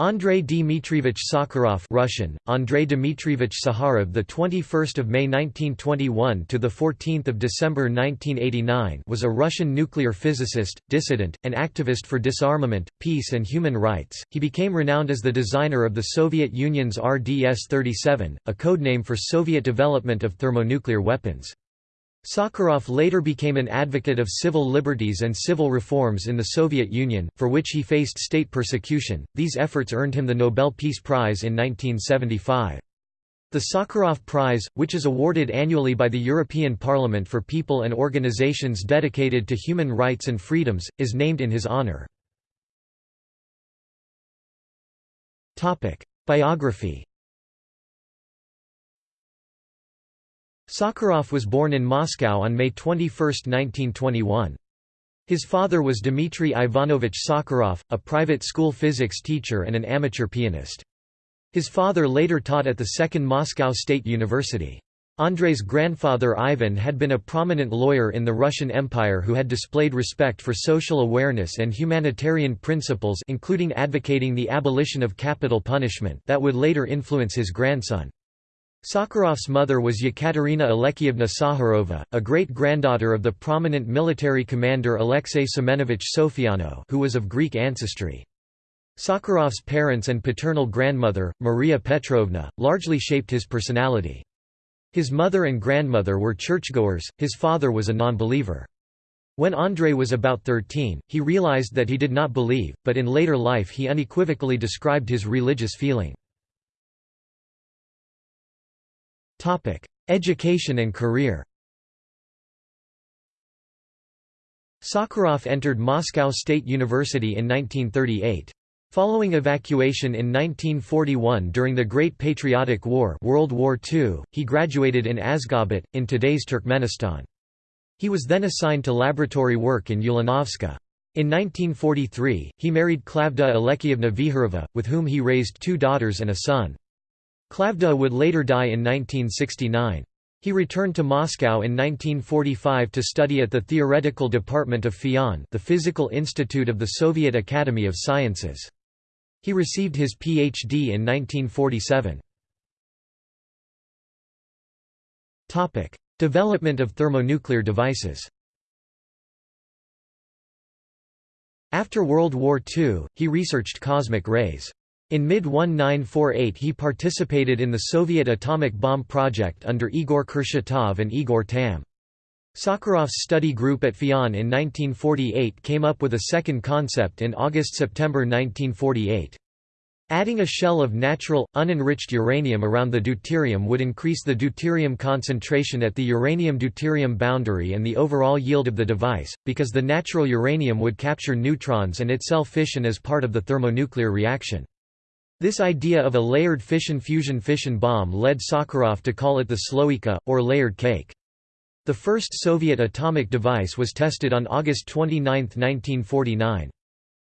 Andrei Dmitrievich Sakharov Russian Andrei Dmitrievich Sakharov the 21st of May 1921 to the 14th of December 1989 was a Russian nuclear physicist dissident and activist for disarmament peace and human rights. He became renowned as the designer of the Soviet Union's RDS-37 a codename for Soviet development of thermonuclear weapons Sakharov later became an advocate of civil liberties and civil reforms in the Soviet Union, for which he faced state persecution. These efforts earned him the Nobel Peace Prize in 1975. The Sakharov Prize, which is awarded annually by the European Parliament for people and organizations dedicated to human rights and freedoms, is named in his honor. Biography Sakharov was born in Moscow on May 21, 1921. His father was Dmitry Ivanovich Sakharov, a private school physics teacher and an amateur pianist. His father later taught at the Second Moscow State University. Andrei's grandfather Ivan had been a prominent lawyer in the Russian Empire who had displayed respect for social awareness and humanitarian principles including advocating the abolition of capital punishment that would later influence his grandson. Sakharov's mother was Yekaterina Alekyevna Sakharova, a great-granddaughter of the prominent military commander Alexei Semenovich Sofiano who was of Greek ancestry. Sakharov's parents and paternal grandmother, Maria Petrovna, largely shaped his personality. His mother and grandmother were churchgoers, his father was a non-believer. When Andrei was about 13, he realized that he did not believe, but in later life he unequivocally described his religious feeling. Education and career Sakharov entered Moscow State University in 1938. Following evacuation in 1941 during the Great Patriotic War World War II, he graduated in Ashgabat, in today's Turkmenistan. He was then assigned to laboratory work in Ulanovska. In 1943, he married Klavda Alekyevna Viharova, with whom he raised two daughters and a son. Klavda would later die in 1969. He returned to Moscow in 1945 to study at the Theoretical Department of FIAN the Physical Institute of the Soviet Academy of Sciences. He received his Ph.D. in 1947. Development of thermonuclear devices After World War II, he researched cosmic rays. In mid-1948 he participated in the Soviet atomic bomb project under Igor Kurchatov and Igor Tamm. Sakharov's study group at FIAN in 1948 came up with a second concept in August–September 1948. Adding a shell of natural, unenriched uranium around the deuterium would increase the deuterium concentration at the uranium-deuterium boundary and the overall yield of the device, because the natural uranium would capture neutrons and itself fission as part of the thermonuclear reaction. This idea of a layered fission-fusion fission bomb led Sakharov to call it the sloika, or layered cake. The first Soviet atomic device was tested on August 29, 1949.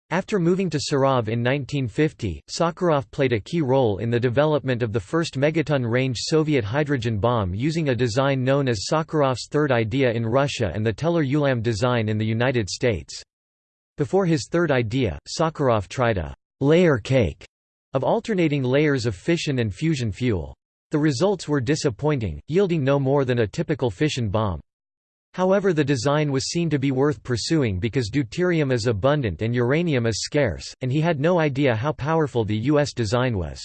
After moving to Sarov in 1950, Sakharov played a key role in the development of the first megaton-range Soviet hydrogen bomb using a design known as Sakharov's third idea in Russia and the Teller-Ulam design in the United States. Before his third idea, Sakharov tried a «layer cake» of alternating layers of fission and fusion fuel. The results were disappointing, yielding no more than a typical fission bomb. However the design was seen to be worth pursuing because deuterium is abundant and uranium is scarce, and he had no idea how powerful the U.S. design was.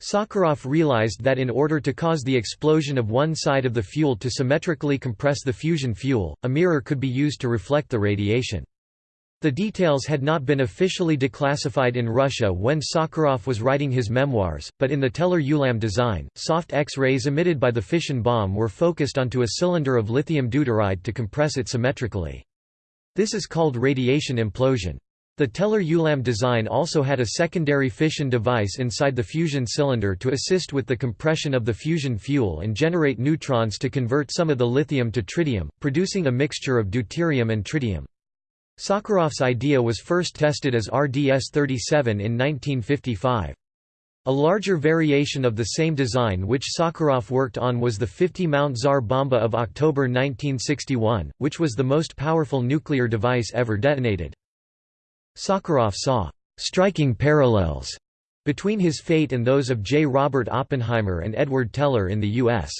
Sakharov realized that in order to cause the explosion of one side of the fuel to symmetrically compress the fusion fuel, a mirror could be used to reflect the radiation. The details had not been officially declassified in Russia when Sakharov was writing his memoirs, but in the Teller-Ulam design, soft X-rays emitted by the fission bomb were focused onto a cylinder of lithium deuteride to compress it symmetrically. This is called radiation implosion. The Teller-Ulam design also had a secondary fission device inside the fusion cylinder to assist with the compression of the fusion fuel and generate neutrons to convert some of the lithium to tritium, producing a mixture of deuterium and tritium. Sakharov's idea was first tested as RDS-37 in 1955. A larger variation of the same design which Sakharov worked on was the 50 Mount Tsar Bomba of October 1961, which was the most powerful nuclear device ever detonated. Sakharov saw striking parallels between his fate and those of J. Robert Oppenheimer and Edward Teller in the U.S.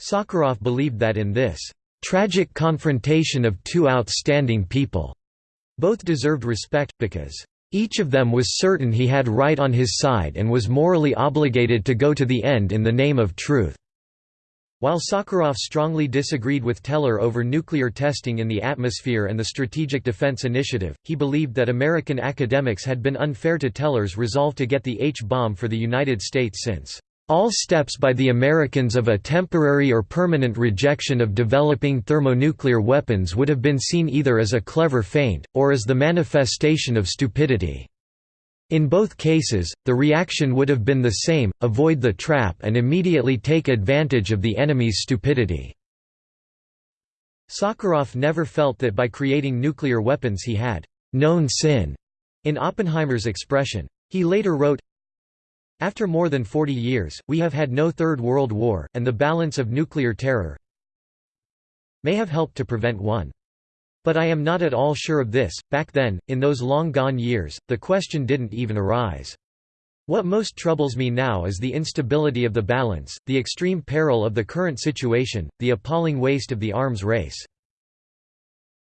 Sakharov believed that in this tragic confrontation of two outstanding people, both deserved respect, because each of them was certain he had right on his side and was morally obligated to go to the end in the name of truth. While Sakharov strongly disagreed with Teller over nuclear testing in the atmosphere and the Strategic Defense Initiative, he believed that American academics had been unfair to Teller's resolve to get the H-bomb for the United States since all steps by the Americans of a temporary or permanent rejection of developing thermonuclear weapons would have been seen either as a clever feint, or as the manifestation of stupidity. In both cases, the reaction would have been the same, avoid the trap and immediately take advantage of the enemy's stupidity. Sakharov never felt that by creating nuclear weapons he had «known sin», in Oppenheimer's expression. He later wrote, After more than 40 years, we have had no Third World War, and the balance of nuclear terror may have helped to prevent one. But I am not at all sure of this. Back then, in those long gone years, the question didn't even arise. What most troubles me now is the instability of the balance, the extreme peril of the current situation, the appalling waste of the arms race.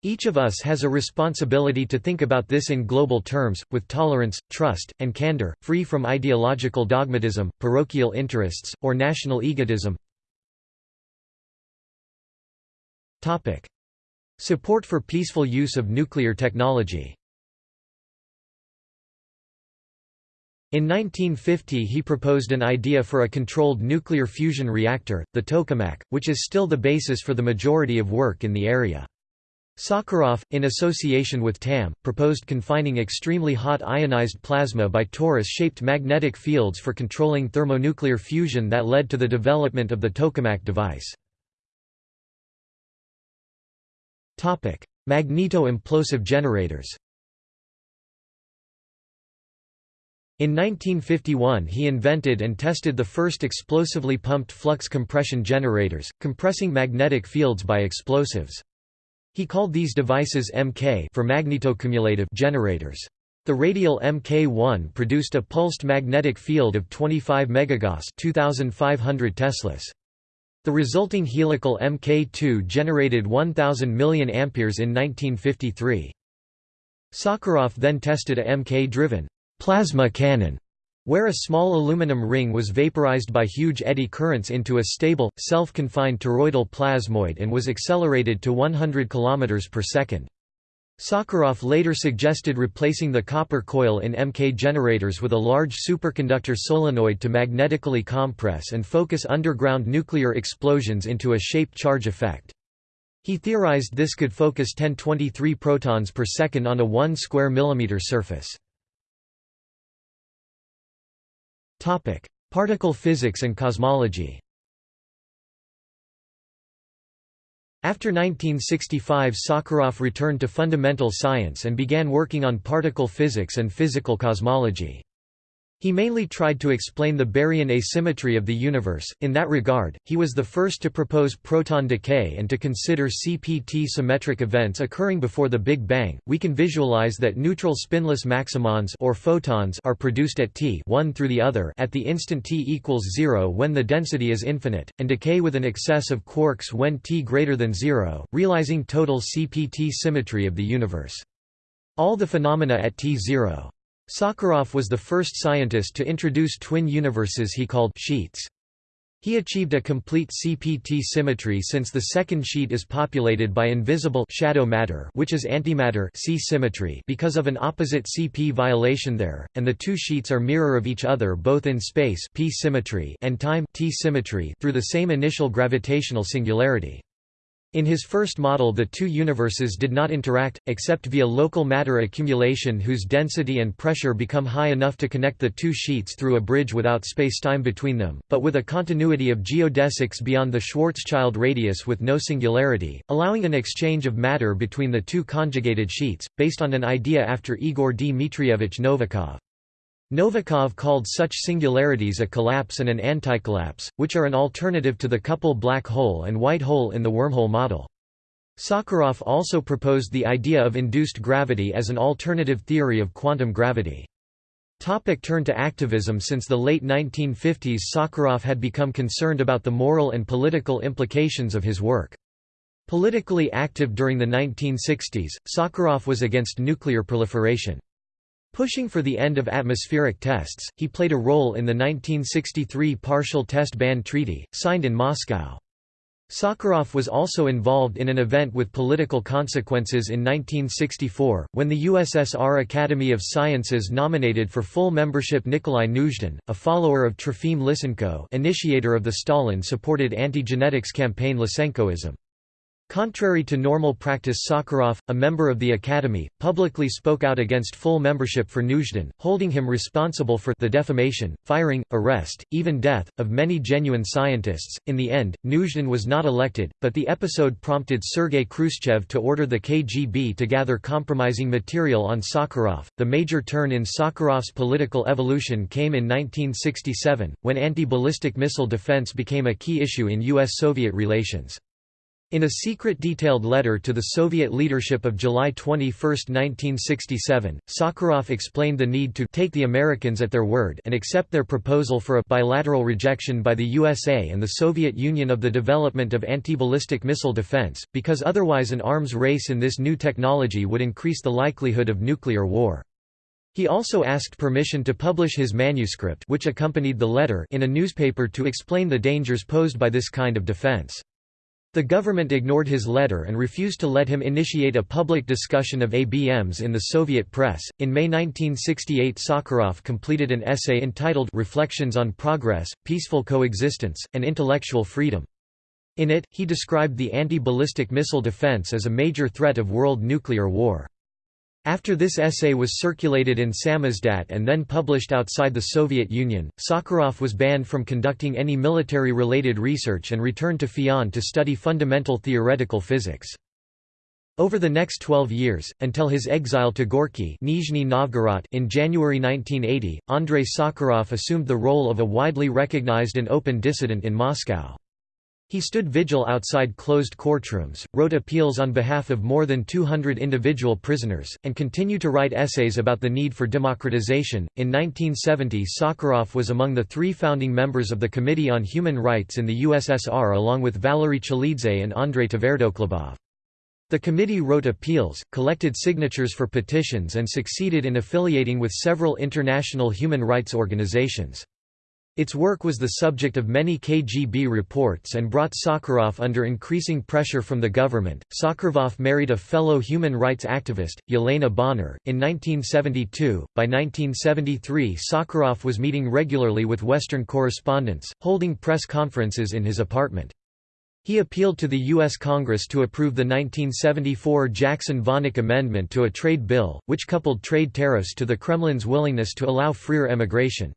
Each of us has a responsibility to think about this in global terms, with tolerance, trust, and candor, free from ideological dogmatism, parochial interests, or national egotism. Support for peaceful use of nuclear technology In 1950 he proposed an idea for a controlled nuclear fusion reactor, the tokamak, which is still the basis for the majority of work in the area. Sakharov, in association with Tamm, proposed confining extremely hot ionized plasma by torus-shaped magnetic fields for controlling thermonuclear fusion that led to the development of the tokamak device. Magneto-implosive generators In 1951 he invented and tested the first explosively pumped flux compression generators, compressing magnetic fields by explosives. He called these devices MK for magnetocumulative generators. The radial MK1 produced a pulsed magnetic field of 25 megagauss 2500 teslas. The resulting helical Mk2 generated 1000 million amperes in 1953. Sakharov then tested a Mk-driven plasma cannon, where a small aluminum ring was vaporized by huge eddy currents into a stable, self-confined toroidal plasmoid and was accelerated to 100 km per second. Sakharov later suggested replacing the copper coil in MK generators with a large superconductor solenoid to magnetically compress and focus underground nuclear explosions into a shaped charge effect. He theorized this could focus 1023 protons per second on a 1 square millimeter surface. Particle physics and cosmology After 1965 Sakharov returned to fundamental science and began working on particle physics and physical cosmology. He mainly tried to explain the baryon asymmetry of the universe. In that regard, he was the first to propose proton decay and to consider CPT symmetric events occurring before the Big Bang. We can visualize that neutral spinless maximons or photons are produced at t one through the other at the instant t equals 0 when the density is infinite, and decay with an excess of quarks when t greater than 0, realizing total CPT symmetry of the universe. All the phenomena at t0 Sakharov was the first scientist to introduce twin universes he called sheets. He achieved a complete CPT symmetry since the second sheet is populated by invisible shadow matter which is antimatter C symmetry because of an opposite CP violation there, and the two sheets are mirror of each other both in space P symmetry and time T symmetry through the same initial gravitational singularity. In his first model the two universes did not interact, except via local matter accumulation whose density and pressure become high enough to connect the two sheets through a bridge without spacetime between them, but with a continuity of geodesics beyond the Schwarzschild radius with no singularity, allowing an exchange of matter between the two conjugated sheets, based on an idea after Igor Dmitrievich Novikov. Novikov called such singularities a collapse and an anticollapse, which are an alternative to the couple black hole and white hole in the wormhole model. Sakharov also proposed the idea of induced gravity as an alternative theory of quantum gravity. Topic turn to activism Since the late 1950s Sakharov had become concerned about the moral and political implications of his work. Politically active during the 1960s, Sakharov was against nuclear proliferation. Pushing for the end of atmospheric tests, he played a role in the 1963 Partial Test Ban Treaty, signed in Moscow. Sakharov was also involved in an event with political consequences in 1964, when the USSR Academy of Sciences nominated for full membership Nikolai Nuzhdin, a follower of Trofim Lysenko initiator of the Stalin-supported anti-genetics campaign Lysenkoism. Contrary to normal practice Sakharov, a member of the Academy, publicly spoke out against full membership for Nuzhdin, holding him responsible for the defamation, firing, arrest, even death, of many genuine scientists. In the end, Nuzhdin was not elected, but the episode prompted Sergei Khrushchev to order the KGB to gather compromising material on Sakharov. The major turn in Sakharov's political evolution came in 1967, when anti-ballistic missile defense became a key issue in U.S.-Soviet relations. In a secret detailed letter to the Soviet leadership of July 21, 1967, Sakharov explained the need to take the Americans at their word and accept their proposal for a bilateral rejection by the USA and the Soviet Union of the development of anti-ballistic missile defense, because otherwise an arms race in this new technology would increase the likelihood of nuclear war. He also asked permission to publish his manuscript which accompanied the letter in a newspaper to explain the dangers posed by this kind of defense. The government ignored his letter and refused to let him initiate a public discussion of ABMs in the Soviet press. In May 1968, Sakharov completed an essay entitled Reflections on Progress, Peaceful Coexistence, and Intellectual Freedom. In it, he described the anti-ballistic missile defense as a major threat of world nuclear war. After this essay was circulated in Samizdat and then published outside the Soviet Union, Sakharov was banned from conducting any military-related research and returned to FIAN to study fundamental theoretical physics. Over the next 12 years, until his exile to Gorky Nizhny Novgorod in January 1980, Andrei Sakharov assumed the role of a widely recognized and open dissident in Moscow. He stood vigil outside closed courtrooms, wrote appeals on behalf of more than 200 individual prisoners, and continued to write essays about the need for democratization. In 1970, Sakharov was among the three founding members of the Committee on Human Rights in the USSR along with Valery Chalidze and Andrei Tverdokhlebov. The committee wrote appeals, collected signatures for petitions and succeeded in affiliating with several international human rights organizations. Its work was the subject of many KGB reports and brought Sakharov under increasing pressure from the government. Sakharov married a fellow human rights activist, Yelena Bonner, in 1972. By 1973, Sakharov was meeting regularly with Western correspondents, holding press conferences in his apartment. He appealed to the U.S. Congress to approve the 1974 Jackson-Vanik Amendment to a trade bill, which coupled trade tariffs to the Kremlin's willingness to allow freer emigration.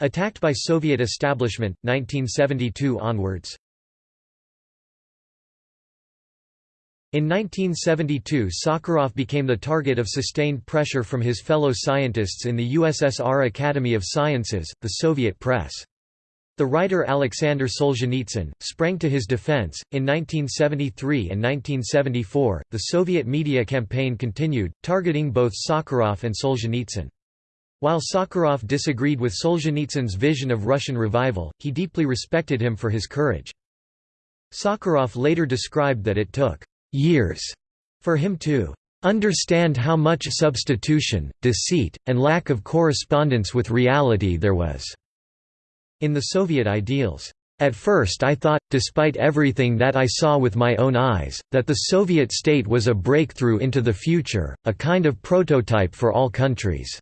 Attacked by Soviet establishment 1972 onwards. In 1972 Sakharov became the target of sustained pressure from his fellow scientists in the USSR Academy of Sciences, the Soviet press. The writer Alexander Solzhenitsyn sprang to his defense. In 1973 and 1974, the Soviet media campaign continued, targeting both Sakharov and Solzhenitsyn. While Sakharov disagreed with Solzhenitsyn's vision of Russian revival, he deeply respected him for his courage. Sakharov later described that it took years for him to understand how much substitution, deceit, and lack of correspondence with reality there was in the Soviet ideals. At first I thought, despite everything that I saw with my own eyes, that the Soviet state was a breakthrough into the future, a kind of prototype for all countries.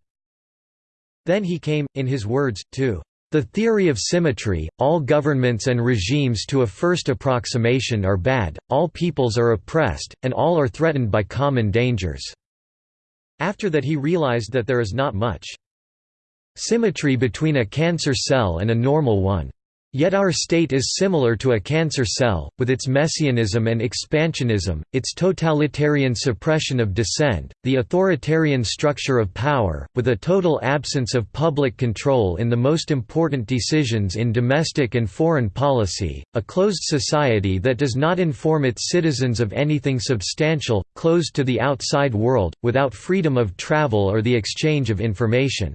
Then he came, in his words, to the theory of symmetry, all governments and regimes to a first approximation are bad, all peoples are oppressed, and all are threatened by common dangers." After that he realized that there is not much symmetry between a cancer cell and a normal one. Yet our state is similar to a cancer cell, with its messianism and expansionism, its totalitarian suppression of dissent, the authoritarian structure of power, with a total absence of public control in the most important decisions in domestic and foreign policy, a closed society that does not inform its citizens of anything substantial, closed to the outside world, without freedom of travel or the exchange of information.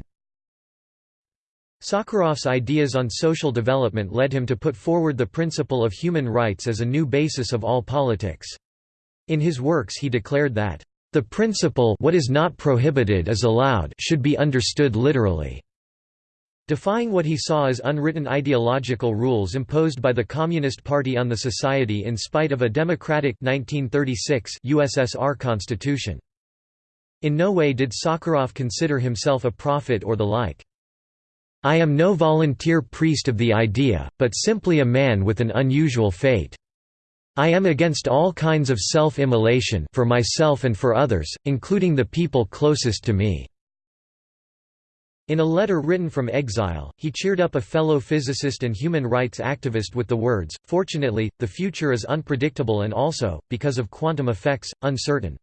Sakharov's ideas on social development led him to put forward the principle of human rights as a new basis of all politics. In his works he declared that, "...the principle what is not prohibited is allowed should be understood literally." Defying what he saw as unwritten ideological rules imposed by the Communist Party on the society in spite of a democratic 1936 USSR constitution. In no way did Sakharov consider himself a prophet or the like. I am no volunteer priest of the idea, but simply a man with an unusual fate. I am against all kinds of self-immolation for myself and for others, including the people closest to me." In a letter written from exile, he cheered up a fellow physicist and human rights activist with the words, Fortunately, the future is unpredictable and also, because of quantum effects, uncertain.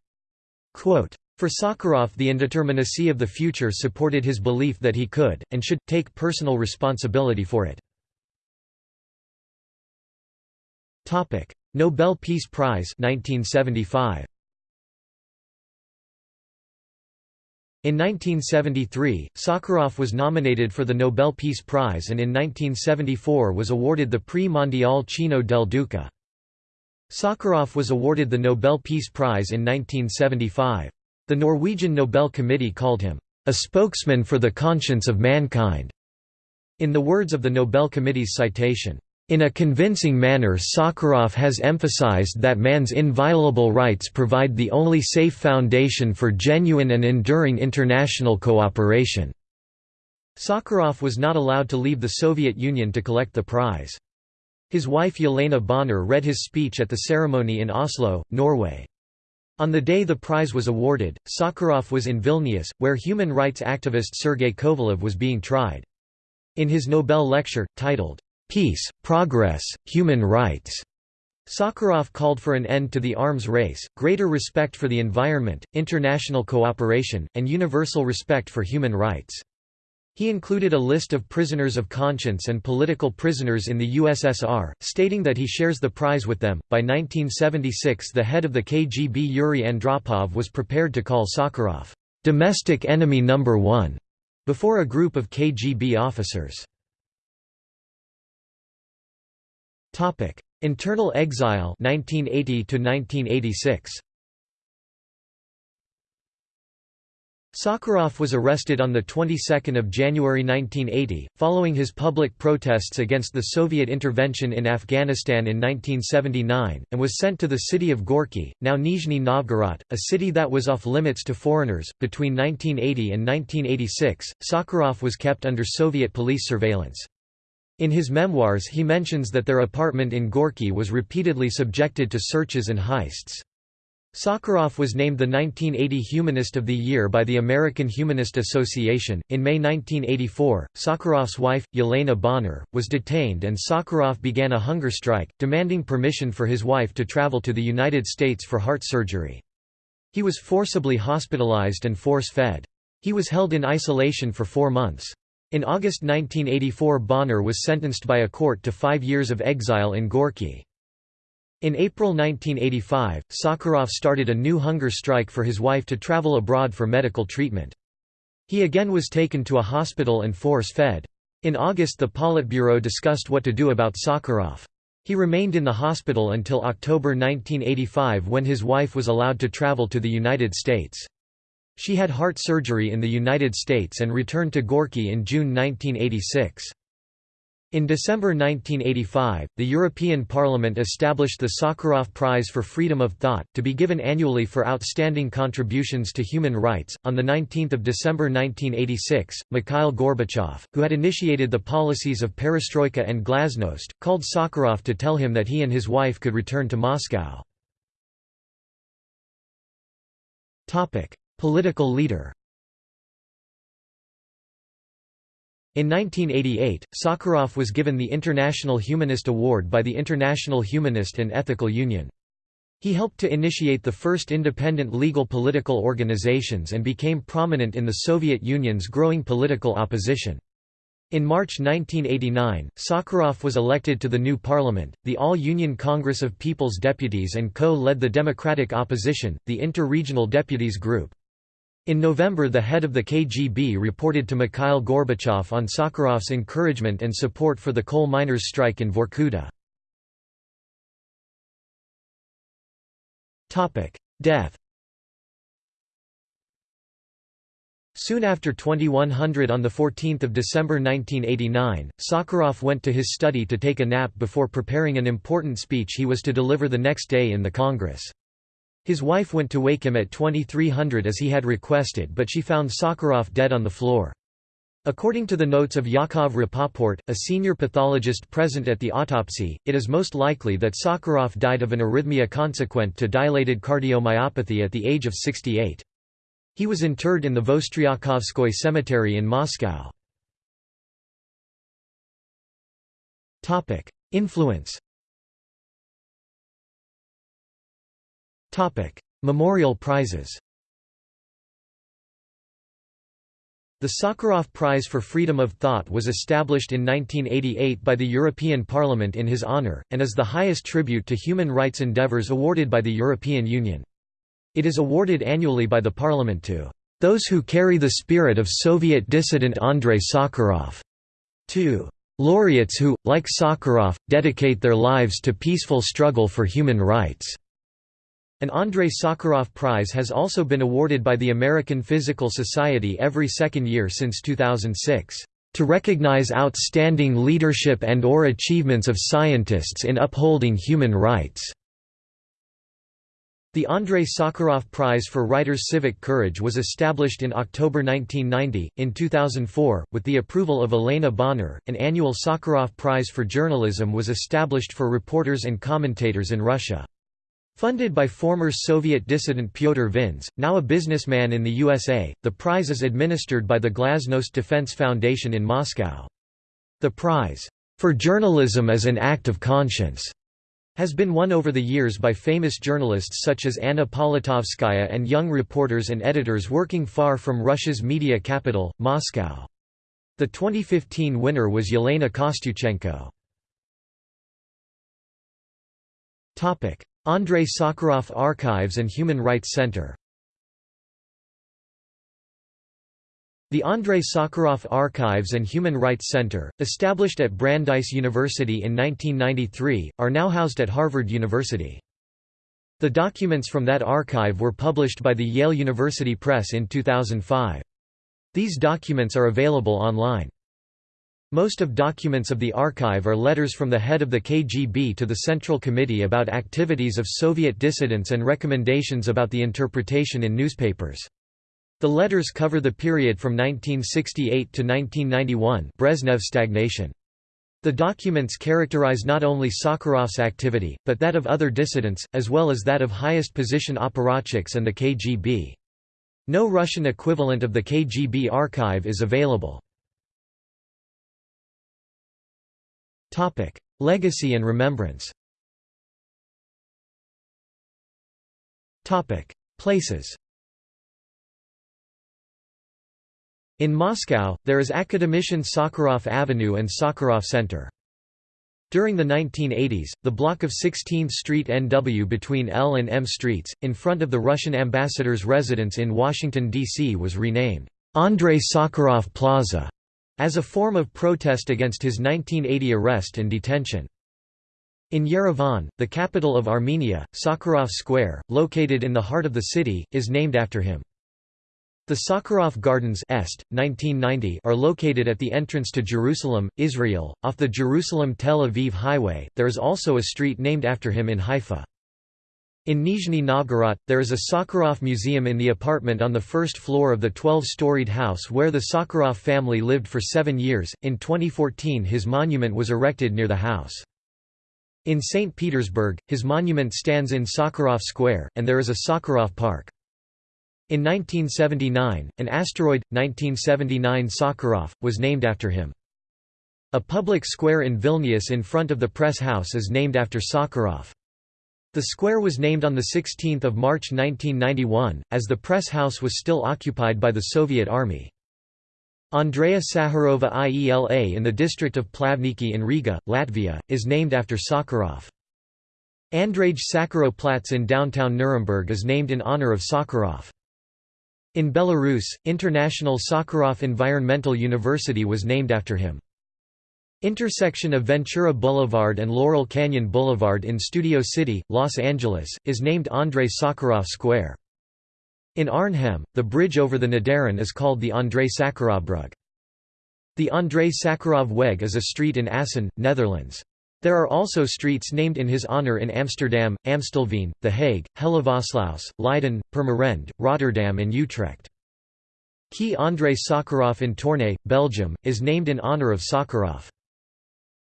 Quote, for Sakharov the indeterminacy of the future supported his belief that he could, and should, take personal responsibility for it. Nobel Peace Prize 1975. In 1973, Sakharov was nominated for the Nobel Peace Prize and in 1974 was awarded the Prix Mondial Cino del Duca. Sakharov was awarded the Nobel Peace Prize in 1975. The Norwegian Nobel Committee called him, "...a spokesman for the conscience of mankind." In the words of the Nobel Committee's citation, in a convincing manner Sakharov has emphasized that man's inviolable rights provide the only safe foundation for genuine and enduring international cooperation." Sakharov was not allowed to leave the Soviet Union to collect the prize. His wife Yelena Bonner read his speech at the ceremony in Oslo, Norway. On the day the prize was awarded, Sakharov was in Vilnius, where human rights activist Sergei Kovalev was being tried. In his Nobel lecture, titled, "'Peace, Progress, Human Rights' Sakharov called for an end to the arms race, greater respect for the environment, international cooperation, and universal respect for human rights. He included a list of prisoners of conscience and political prisoners in the USSR, stating that he shares the prize with them. By 1976, the head of the KGB Yuri Andropov was prepared to call Sakharov domestic enemy number one before a group of KGB officers. Topic: Internal exile 1980 to 1986. Sakharov was arrested on the 22nd of January 1980, following his public protests against the Soviet intervention in Afghanistan in 1979, and was sent to the city of Gorky, now Nizhny Novgorod, a city that was off limits to foreigners. Between 1980 and 1986, Sakharov was kept under Soviet police surveillance. In his memoirs he mentions that their apartment in Gorky was repeatedly subjected to searches and heists. Sakharov was named the 1980 Humanist of the Year by the American Humanist Association. In May 1984, Sakharov's wife, Yelena Bonner, was detained and Sakharov began a hunger strike, demanding permission for his wife to travel to the United States for heart surgery. He was forcibly hospitalized and force-fed. He was held in isolation for four months. In August 1984 Bonner was sentenced by a court to five years of exile in Gorky. In April 1985, Sakharov started a new hunger strike for his wife to travel abroad for medical treatment. He again was taken to a hospital and force-fed. In August the Politburo discussed what to do about Sakharov. He remained in the hospital until October 1985 when his wife was allowed to travel to the United States. She had heart surgery in the United States and returned to Gorky in June 1986. In December 1985, the European Parliament established the Sakharov Prize for Freedom of Thought, to be given annually for outstanding contributions to human rights. On 19 December 1986, Mikhail Gorbachev, who had initiated the policies of perestroika and glasnost, called Sakharov to tell him that he and his wife could return to Moscow. Political leader In 1988, Sakharov was given the International Humanist Award by the International Humanist and Ethical Union. He helped to initiate the first independent legal political organizations and became prominent in the Soviet Union's growing political opposition. In March 1989, Sakharov was elected to the new parliament, the All-Union Congress of People's Deputies and co-led the Democratic Opposition, the Inter-Regional Deputies Group. In November the head of the KGB reported to Mikhail Gorbachev on Sakharov's encouragement and support for the coal miners' strike in Vorkuta. Death Soon after 2100 on 14 December 1989, Sakharov went to his study to take a nap before preparing an important speech he was to deliver the next day in the Congress. His wife went to wake him at 2300 as he had requested but she found Sakharov dead on the floor. According to the notes of Yakov Rapoport, a senior pathologist present at the autopsy, it is most likely that Sakharov died of an arrhythmia consequent to dilated cardiomyopathy at the age of 68. He was interred in the Vostryakovskoye cemetery in Moscow. Influence Memorial prizes The Sakharov Prize for Freedom of Thought was established in 1988 by the European Parliament in his honour, and is the highest tribute to human rights endeavours awarded by the European Union. It is awarded annually by the Parliament to those who carry the spirit of Soviet dissident Andrei Sakharov, to laureates who, like Sakharov, dedicate their lives to peaceful struggle for human rights. An Andrei Sakharov Prize has also been awarded by the American Physical Society every second year since 2006, "...to recognize outstanding leadership and or achievements of scientists in upholding human rights." The Andrei Sakharov Prize for Writers' Civic Courage was established in October 1990. In 2004, with the approval of Elena Bonner, an annual Sakharov Prize for Journalism was established for reporters and commentators in Russia. Funded by former Soviet dissident Pyotr Vins, now a businessman in the USA, the prize is administered by the Glasnost Defense Foundation in Moscow. The prize, "...for journalism as an act of conscience," has been won over the years by famous journalists such as Anna Politkovskaya and young reporters and editors working far from Russia's media capital, Moscow. The 2015 winner was Yelena Kostyuchenko. Andrei Sakharov Archives and Human Rights Center The Andrei Sakharov Archives and Human Rights Center, established at Brandeis University in 1993, are now housed at Harvard University. The documents from that archive were published by the Yale University Press in 2005. These documents are available online. Most of documents of the archive are letters from the head of the KGB to the Central Committee about activities of Soviet dissidents and recommendations about the interpretation in newspapers. The letters cover the period from 1968 to 1991 Brezhnev stagnation. The documents characterize not only Sakharov's activity, but that of other dissidents, as well as that of highest position apparatchiks and the KGB. No Russian equivalent of the KGB archive is available. Topic: Legacy and remembrance. Topic: Places. In Moscow, there is Academician Sakharov Avenue and Sakharov Center. During the 1980s, the block of 16th Street NW between L and M Streets, in front of the Russian ambassador's residence in Washington, D.C. was renamed, Andrei Sakharov Plaza as a form of protest against his 1980 arrest and detention. In Yerevan, the capital of Armenia, Sakharov Square, located in the heart of the city, is named after him. The Sakharov Gardens Est, 1990 are located at the entrance to Jerusalem, Israel, off the Jerusalem-Tel Aviv highway. There is also a street named after him in Haifa. In Nizhny Novgorod, there is a Sakharov museum in the apartment on the first floor of the 12-storied house where the Sakharov family lived for seven years. In 2014 his monument was erected near the house. In St. Petersburg, his monument stands in Sakharov Square, and there is a Sakharov Park. In 1979, an asteroid, 1979 Sakharov, was named after him. A public square in Vilnius in front of the press house is named after Sakharov. The square was named on 16 March 1991, as the press house was still occupied by the Soviet Army. Andrea Sakharova IELA in the district of Plavniki in Riga, Latvia, is named after Sakharov. Andrage Sakharov Platz in downtown Nuremberg is named in honor of Sakharov. In Belarus, International Sakharov Environmental University was named after him. Intersection of Ventura Boulevard and Laurel Canyon Boulevard in Studio City, Los Angeles, is named Andrei Sakharov Square. In Arnhem, the bridge over the Nederrijn is called the Andrei Sakharovbrug. The Andrei Sakharov Weg is a street in Assen, Netherlands. There are also streets named in his honor in Amsterdam, Amstelveen, The Hague, Hellevoetsluis, Leiden, Purmerend, Rotterdam and Utrecht. Quai Andrei Sakharov in Tournai, Belgium, is named in honor of Sakharov.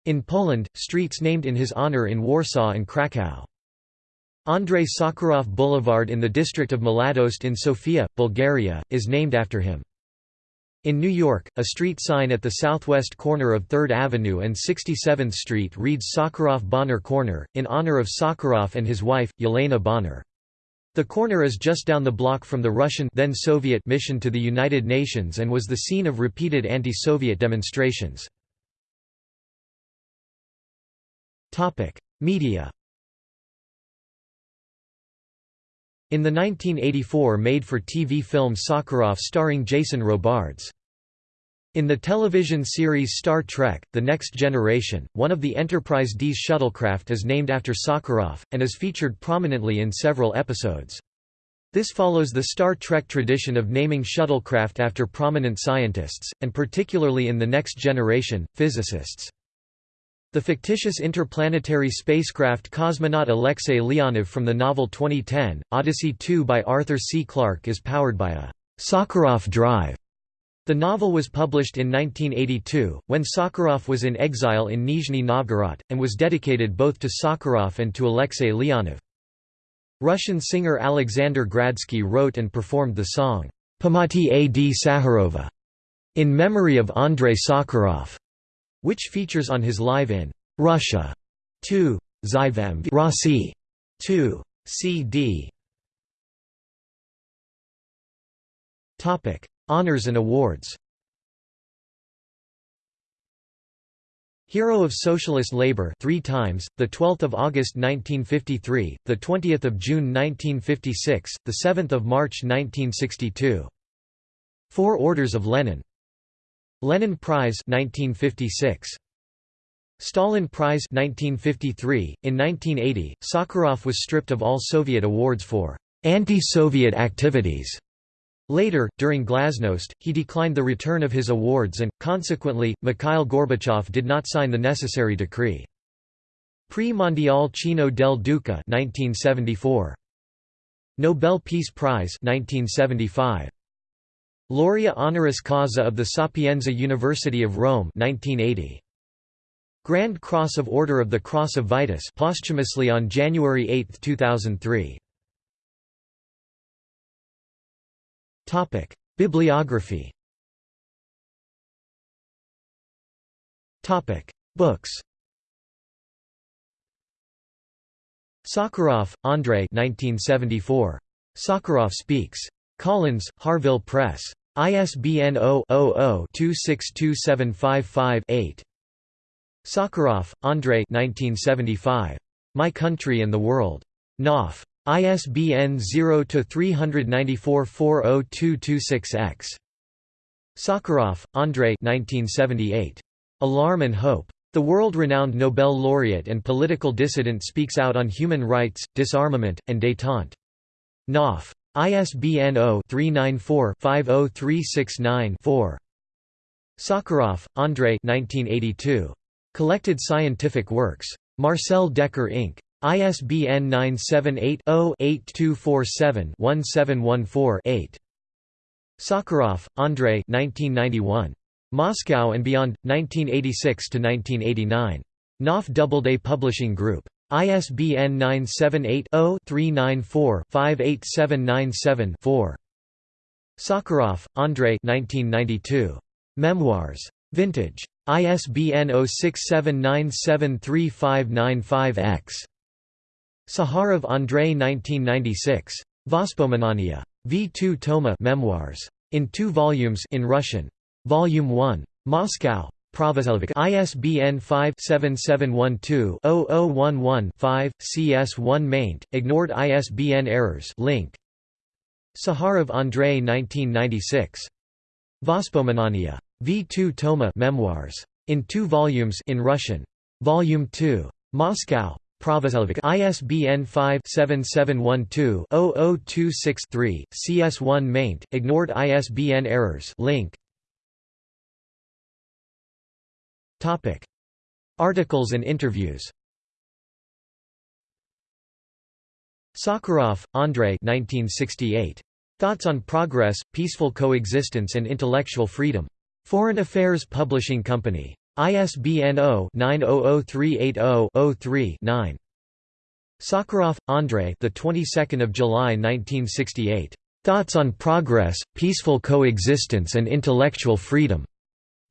In Poland, streets named in his honor in Warsaw and Kraków. Andrei Sakharov Boulevard in the district of Mladost in Sofia, Bulgaria, is named after him. In New York, a street sign at the southwest corner of 3rd Avenue and 67th Street reads Sakharov-Bonner Corner, in honor of Sakharov and his wife, Yelena Bonner. The corner is just down the block from the Russian then Soviet mission to the United Nations and was the scene of repeated anti-Soviet demonstrations. Media In the 1984 made-for-TV film Sakharov starring Jason Robards. In the television series Star Trek, The Next Generation, one of the Enterprise D's shuttlecraft is named after Sakharov, and is featured prominently in several episodes. This follows the Star Trek tradition of naming shuttlecraft after prominent scientists, and particularly in The Next Generation, physicists. The fictitious interplanetary spacecraft cosmonaut Alexei Leonov from the novel 2010, Odyssey 2 by Arthur C. Clarke is powered by a Sakharov drive. The novel was published in 1982, when Sakharov was in exile in Nizhny Novgorod, and was dedicated both to Sakharov and to Alexei Leonov. Russian singer Alexander Gradsky wrote and performed the song, Pamati A. D. Sakharova, in memory of Andrei Sakharov which features on his Live in Russia 2 Zyvem Rossi 2 CD. Topic: Honors and awards. Hero of Socialist Labor 3 times, the 12th of August 1953, the 20th of June 1956, the 7th of March 1962. Four Orders of Lenin Lenin Prize 1956. Stalin Prize 1953. In 1980, Sakharov was stripped of all Soviet awards for anti-Soviet activities. Later, during Glasnost, he declined the return of his awards and, consequently, Mikhail Gorbachev did not sign the necessary decree. Prix Mondial Cino del Duca 1974. Nobel Peace Prize 1975. Laurea honoris causa of the Sapienza University of Rome 1980. Grand Cross of Order of the Cross of Vytis posthumously on January 8, 2003. Topic: Bibliography. Topic: Books. Sakharov, Andrei 1974. Sakharov Speaks. Collins, Harvill Press. ISBN 0-00-262755-8. Sakharov, Andrei My Country and the World. Knopf. ISBN 0-394-40226-X. Sakharov, Andrei Alarm and Hope. The world-renowned Nobel laureate and political dissident speaks out on human rights, disarmament, and détente. Knopf. ISBN 0-394-50369-4. Sakharov, Andrei Collected Scientific Works. Marcel Dekker Inc. ISBN 978-0-8247-1714-8. Sakharov, Andrei Moscow and Beyond, 1986–1989. Knopf Doubleday Publishing Group. ISBN 978 0 394 58797 4. Sakharov, Andrei 1992. Memoirs. Vintage. ISBN 0679735595-X. Saharov Andrei 1996. Vospomenania. V2 Toma Memoirs. In two volumes in Russian. Volume 1. Moscow. Provoselvik ISBN 5-7712-0011-5, CS1 maint, ignored ISBN errors link. Saharov Andrei 1996. Vospomenania. V2 Toma Memoirs. In two volumes in Russian. Volume 2. Moscow. Provoselvik ISBN 5-7712-0026-3, CS1 maint, ignored ISBN errors link. Articles and interviews Sakharov, Andrei 1968. Thoughts on Progress, Peaceful Coexistence and Intellectual Freedom. Foreign Affairs Publishing Company. ISBN 0-900380-03-9. Sakharov, Andrei the 22nd of July 1968. Thoughts on Progress, Peaceful Coexistence and Intellectual Freedom.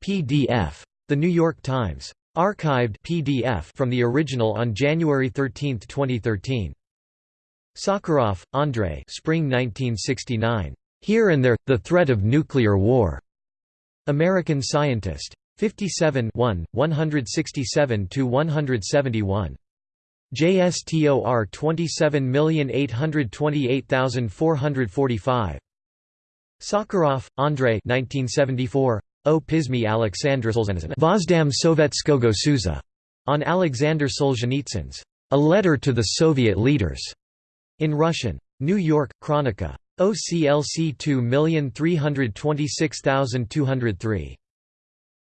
PDF. The New York Times. Archived PDF from the original on January 13, 2013. Sakharov, Andrei Spring 1969. Here and There, The Threat of Nuclear War. American Scientist. 57 1, 167–171. JSTOR 27828445. Sakharov, Andrei 1974. O Pismy Alexandr. Vozdam Sovetskogo Suza. On Alexander Solzhenitsyn's A Letter to the Soviet Leaders. In Russian. New York, Chronica. OCLC 2326203.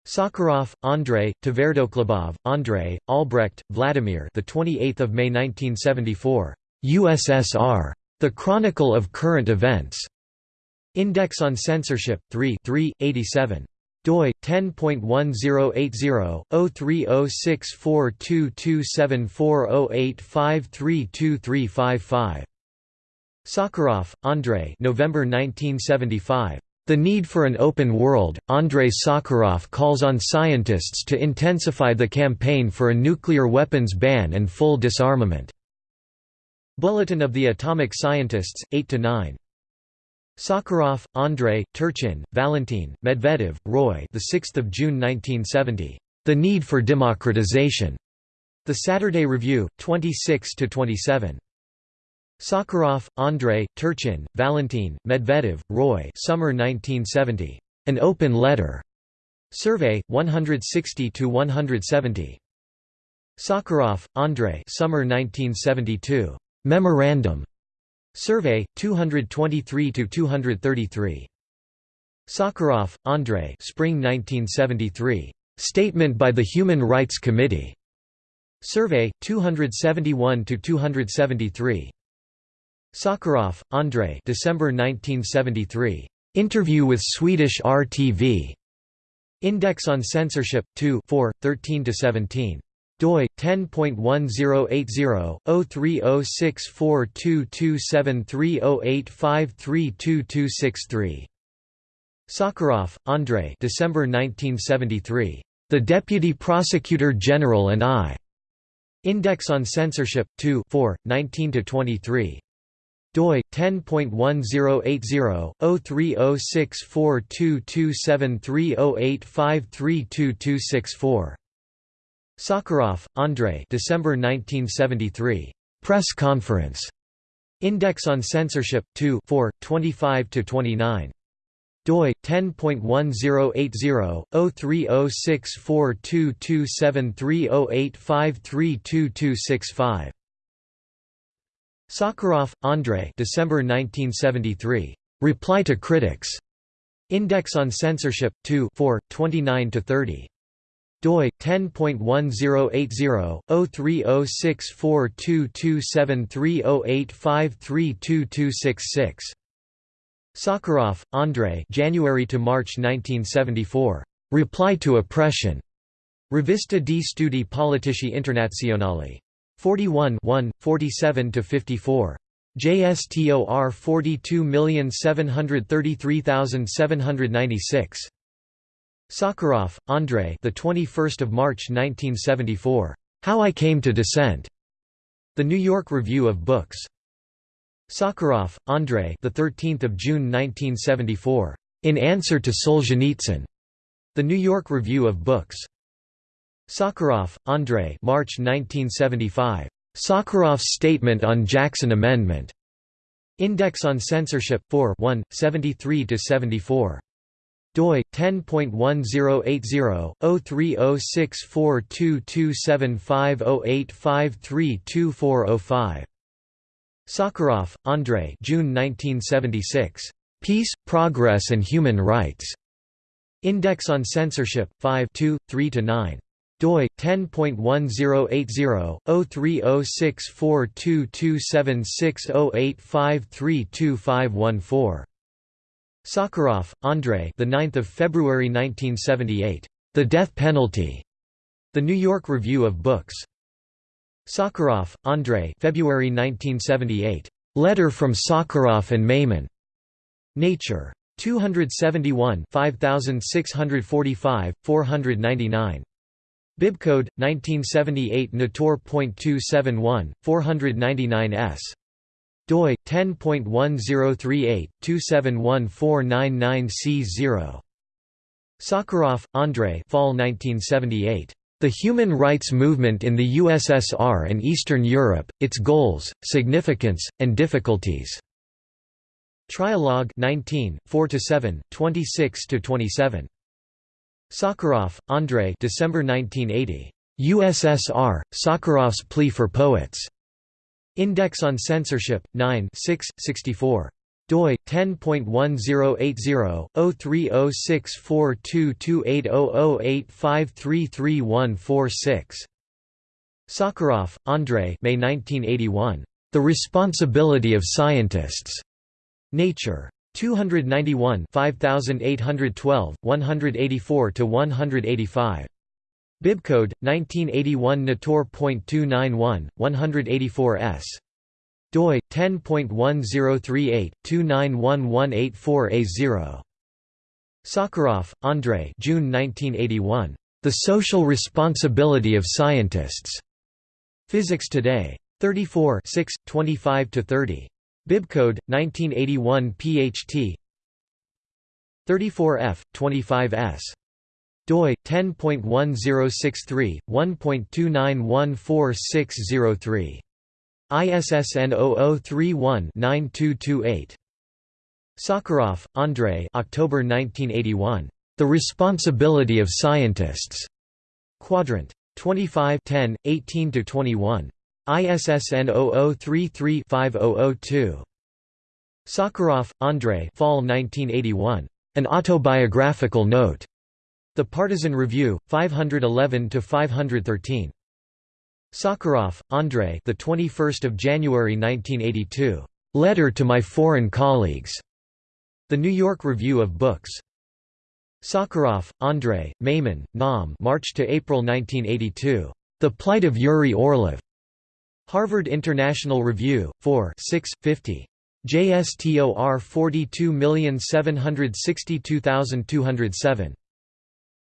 Sakharov, Andrei, Tverdokhlebov, Andrei, Albrecht, Vladimir. The 28th of May 1974. USSR. The Chronicle of Current Events. Index on Censorship 3 3 87 doi 10.1080/03064227408532355 Sakharov, Andrei November 1975 the need for an open world, Andrei Sakharov calls on scientists to intensify the campaign for a nuclear weapons ban and full disarmament. Bulletin of the Atomic Scientists, 8–9. Sakharov, Andrei, Turchin, Valentin, Medvedev, Roy the 6th of June 1970. The Need for Democratization. The Saturday Review, 26 to 27. Sakharov, Andrei, Turchin, Valentin, Medvedev, Roy Summer 1970. An Open Letter. Survey, 160 to 170. Sakharov, Andrei Summer 1972. Memorandum. Survey, 223–233. Sakharov, Andrei Spring 1973. Statement by the Human Rights Committee. Survey, 271–273. Sakharov, Andrei December 1973. Interview with Swedish RTV. Index on Censorship, 2 4, 13–17 doi 10.1080/03064227308532263 Sakharov, Andrei December 1973 The Deputy Prosecutor General and I. Index on Censorship 2 4 19 23 doi 10.1080/03064227308532264 Sakharov, Andrei December 1973. Press conference. Index on Censorship 2 4 25 29 doi 10.1080/03064227308532265 Sakharov, Andrei December 1973. Reply to Critics. Index on Censorship 2 4 29 30 doi 10.1080/03064227308532266 Sakharov, Andrei January to March 1974 Reply to Oppression. Rivista di Studi Politici Internazionali. 41 1 47 to 54 JSTOR 42733796. Sakharov, Andrei. The 21st of March 1974. How I Came to Dissent. The New York Review of Books. Sakharov, Andrei. The 13th of June 1974. In Answer to Solzhenitsyn. The New York Review of Books. Sakharov, Andrei. March 1975. Sakharov's Statement on Jackson Amendment. Index on Censorship 4 1, 73 74 doi 10.1080/03064227508532405 Sakharov, Andrei June 1976 Peace, Progress and Human Rights. Index on Censorship 5 2 3 9 doi 10.1080/03064227608532514 Sakharov, Andrei. The 9th of February 1978. The Death Penalty. The New York Review of Books. Sakharov, Andrei. February 1978. Letter from Sakharov and Meiman. Nature. 271 5645, 499. Bibcode 1978 Natur.271 499 doi 10.1038/271499C0. Sakharov, Andrei. Fall 1978. The Human Rights Movement in the USSR and Eastern Europe: Its Goals, Significance, and Difficulties. Trialogue 19, 4–7, 26–27. Sakharov, Andrei December 1980. USSR, Sakharov's Plea for Poets. Index on Censorship, 9 6, 64 doi 10.1080/03064228008533146 Sakharov, Andrei May 1981 The Responsibility of Scientists. Nature. 291 5812 184 to 185 Bibcode 1981 Natur.291 184 s. Doi 10.1038/291184A0 Sakharov, Andrei June 1981 The Social Responsibility of Scientists. Physics Today. 34 6 25 to 30 Bibcode 1981 PHT 34F 25S doi 10.1063 1.29146003 ISSN 0031-9228 Sakharov, Andrei October 1981 The Responsibility of Scientists Quadrant 25 10 18 21 ISSN 0033-5002. Sakharov, Andrei Fall 1981. An Autobiographical Note. The Partisan Review, 511 to 513. Sakharov, Andrei the 21st of January 1982. Letter to my foreign colleagues. The New York Review of Books. Sakharov, Andrei, Meiman, Naum March to April 1982. The Plight of Yuri Orlov. Harvard International Review, 4 6, 50. JSTOR 42762207.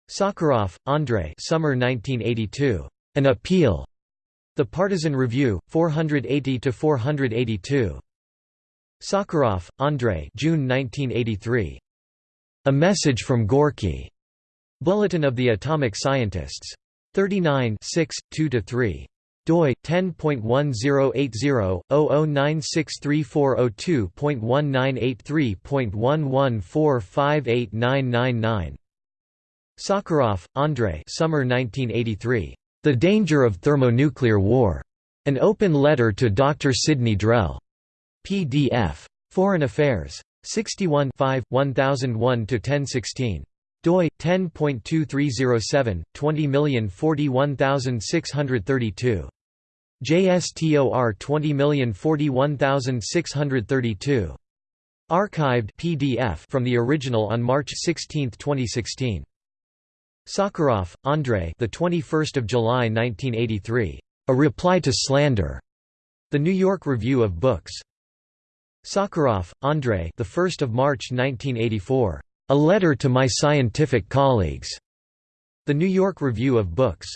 Sakharov, Andrei Summer 1982. An Appeal. The Partisan Review, 480–482. Sakharov, Andrei June 1983. A Message from Gorky. Bulletin of the Atomic Scientists. 39 6, 2–3 doi 10.1080/009634002.1983.11458999 Sakharov, Andrei Summer 1983. The Danger of Thermonuclear War. An Open Letter to Dr. Sidney Drell. PDF. Foreign Affairs. 61 1001–1016 doi 10.2307 20041632 JSTOR 20041632 Archived PDF from the original on March 16, 2016 Sakharov, Andrei the 21st of July 1983 A Reply to Slander The New York Review of Books Sakharov, Andrei. The 1st of March 1984. A letter to my scientific colleagues. The New York Review of Books.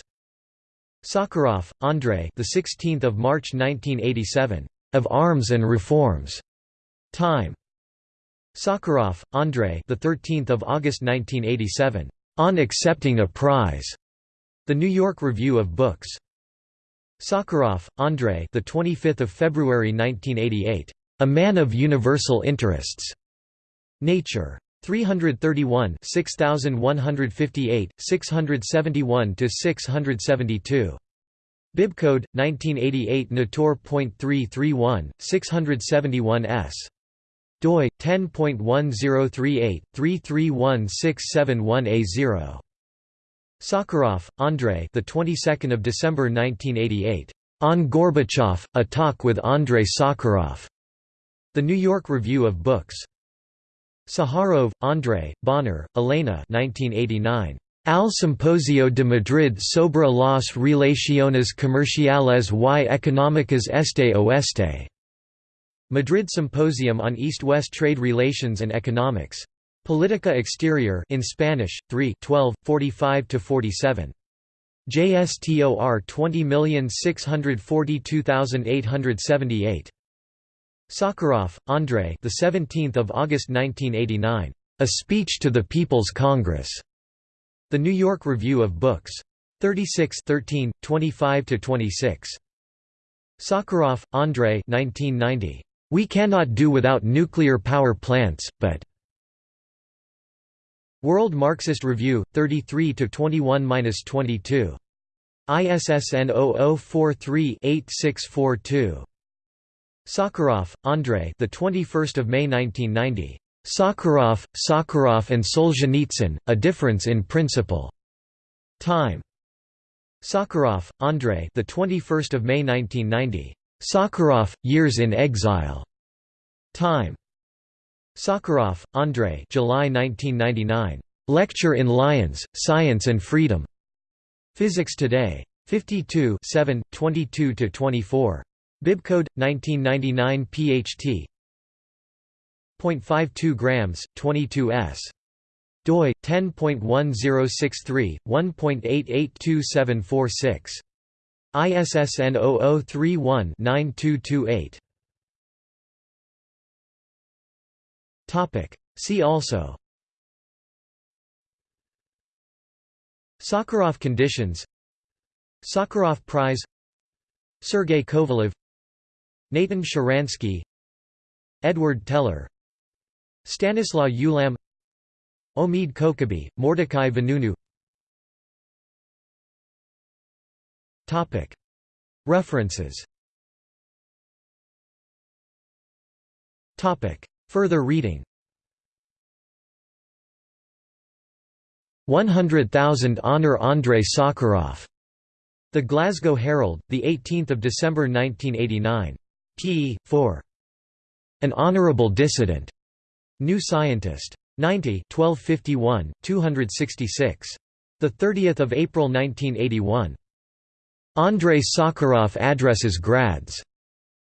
Sakharov, Andrei. The 16th of March 1987. Of Arms and Reforms. Time. Sakharov, Andrei. The 13th of August 1987. On Accepting a Prize. The New York Review of Books. Sakharov, Andrei. The 25th of February 1988. A Man of Universal Interests. Nature. 331 6158, 671–672. Bibcode, 1988 Natur.331, 671 s. doi, 10.1038, 331671A0. Sakharov, Andrei the 22nd of December 1988. On Gorbachev, A Talk with Andrei Sakharov. The New York Review of Books. Sakharov, Andrei, Bonner, Elena 1989. Al Simposio de Madrid sobre las relaciones comerciales y económicas este oeste. Madrid Symposium on East-West Trade Relations and Economics. Politica Exterior in Spanish, 3 12, 45–47. JSTOR 20642878. Sakharov, Andrei the 17th of August 1989. A Speech to the People's Congress. The New York Review of Books. 36 13, 25 to 26. Sakharov, Andrei 1990. We cannot do without nuclear power plants, but World Marxist Review, 33 21-22. ISSN 0043-8642. Sakharov, Andrei. The 21st of May 1990. Sakharov, Sakharov and Solzhenitsyn: A Difference in Principle. Time. Sakharov, Andrei. The 21st of May 1990. Sakharov: Years in Exile. Time. Sakharov, Andrei July 1999. Lecture in Lyons, Science and Freedom. Physics Today. 52 7, 22–24. Bibcode 1999 PHT 0.52 grams 22 s doi 10.1063 1.882746 ISSN 0031 9228 See also. Sakharov conditions. Sakharov Prize. Sergei Kovalev. Natan Sharansky. Edward Teller. Stanislaw Ulam. Omid Kokabi, Mordecai Vanunu References Further reading 100,000 Honor Andrei Sakharov. The Glasgow Herald, 18 December 1989. p. 4. An Honourable Dissident. New Scientist. 90 1251, 266. 30 April 1981. Andrei Sakharov addresses grads.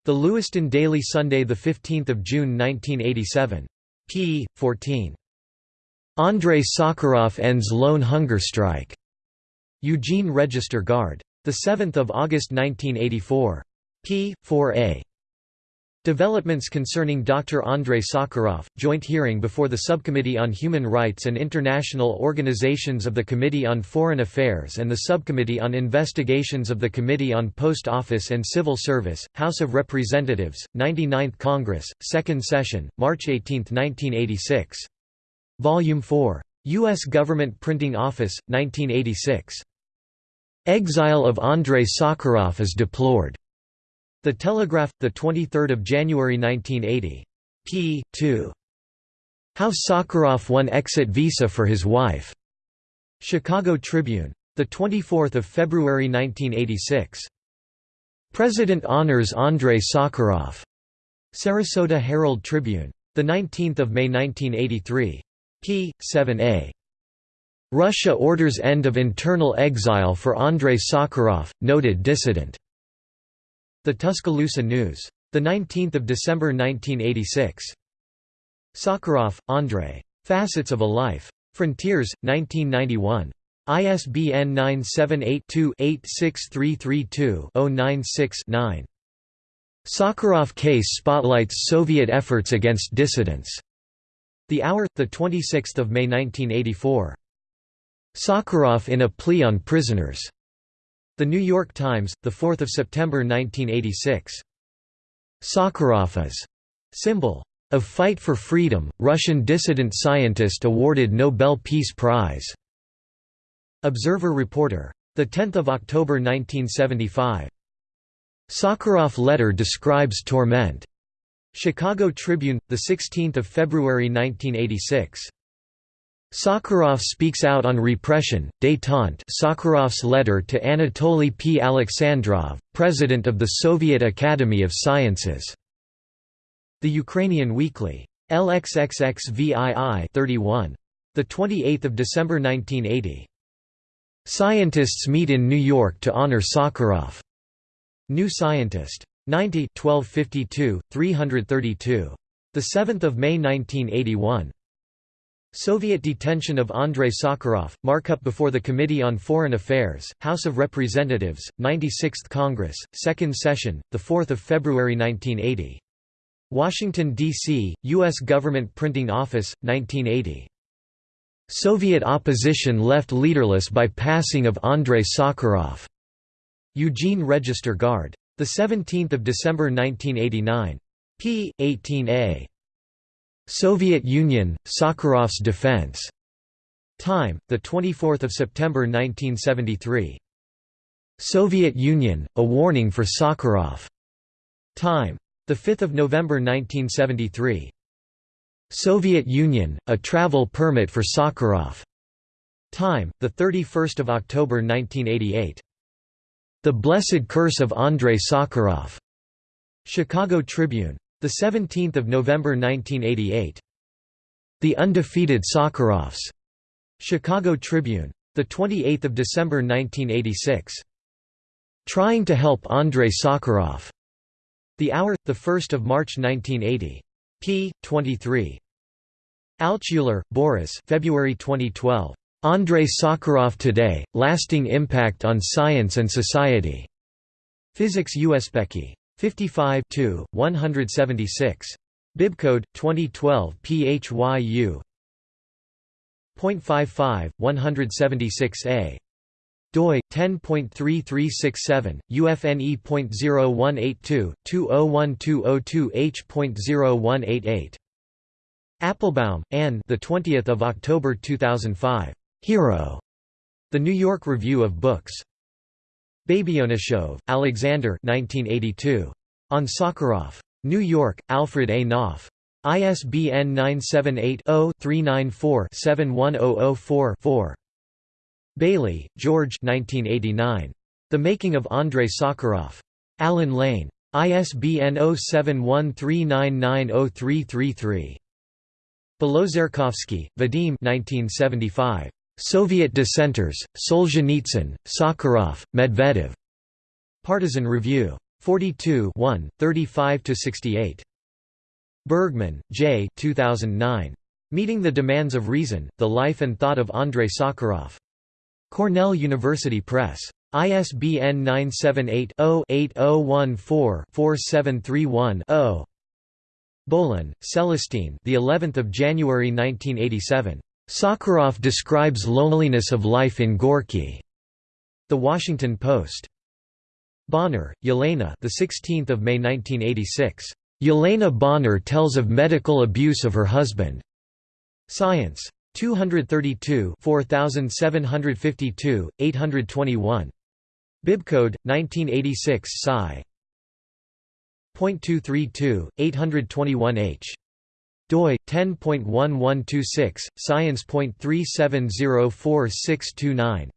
The Lewiston Daily Sunday 15 June 1987. p. 14. Andrei Sakharov ends lone hunger strike. Eugene Register Guard. 7 August 1984. p. 4a. Developments concerning Dr. Andrei Sakharov, joint hearing before the Subcommittee on Human Rights and International Organizations of the Committee on Foreign Affairs and the Subcommittee on Investigations of the Committee on Post Office and Civil Service, House of Representatives, 99th Congress, 2nd Session, March 18, 1986. Volume 4. U.S. Government Printing Office, 1986. Exile of Andrei Sakharov is deplored. The Telegraph, 23 January 1980. p. 2. How Sakharov won exit visa for his wife. Chicago Tribune. 24 February 1986. President honors Andrei Sakharov. Sarasota Herald Tribune. 19 May 1983. p. 7a. Russia orders end of internal exile for Andrei Sakharov, noted dissident. The Tuscaloosa News. The 19th of December 1986. Sakharov, Andrei. Facets of a Life. Frontiers, 1991. ISBN 978-2-86332-096-9. Sakharov case spotlights Soviet efforts against dissidents. The Hour, 26 May 1984. Sakharov in a plea on prisoners. The New York Times, 4 September 1986. Sakharov's symbol of fight for freedom, Russian dissident scientist awarded Nobel Peace Prize. Observer reporter. 10 October 1975. Sakharov letter describes torment. Chicago Tribune, 16 February 1986. Sakharov speaks out on repression, détente Sakharov's letter to Anatoly P. Alexandrov, president of the Soviet Academy of Sciences. The Ukrainian Weekly. LXXXVII 31. 28 December 1980. Scientists meet in New York to honor Sakharov. New Scientist. 90 1252, 332. 7 May 1981. Soviet detention of Andrei Sakharov, markup before the Committee on Foreign Affairs, House of Representatives, 96th Congress, 2nd Session, 4 February 1980. Washington, D.C., U.S. Government Printing Office, 1980. Soviet opposition left leaderless by passing of Andrei Sakharov. Eugene Register Guard. 17 December 1989. p. 18a. Soviet Union, Sakharov's defense. Time, 24 September 1973. Soviet Union, a warning for Sakharov. Time. 5 November 1973. Soviet Union, a travel permit for Sakharov. Time, 31 October 1988. The Blessed Curse of Andrei Sakharov. Chicago Tribune. 17 November 1988. The Undefeated Sakharovs. Chicago Tribune. 28 December 1986. Trying to help Andrei Sakharov. The Hour, 1 March 1980 p. 23. Altshuler, Boris February 2012. Andrei Sakharov Today, Lasting Impact on Science and Society. Physics Uspekhi. 55 176. Bibcode 2012 PHYU. 0.55 176a doi 10.3367 UFNE.0182 201202H.0188 Applebaum, Anne. The 20th of October 2005. Hero. The New York Review of Books. Babyonyshev, Alexander. 1982. On Sakharov. New York, Alfred A. Knopf. ISBN 978 0 394 71004 4. Bailey, George 1989. The Making of Andrei Sakharov. Allen Lane. ISBN 0713990333. Belotserkovsky, Vadim 1975. Soviet Dissenters, Solzhenitsyn, Sakharov, Medvedev. Partisan Review. 42 35–68. Bergman, J. 2009. Meeting the Demands of Reason, The Life and Thought of Andrei Sakharov. Cornell University Press. ISBN 978-0-8014-4731-0. Bohlen, Celestine. The 11th of January 1987. Sakharov describes loneliness of life in Gorky. The Washington Post. Bonner, Yelena. The 16th of May 1986. Yelena Bonner tells of medical abuse of her husband. Science. 232 4752, 821. Bibcode, 1986 Sci. .232, 821h. Doi 10.1126 science.3704629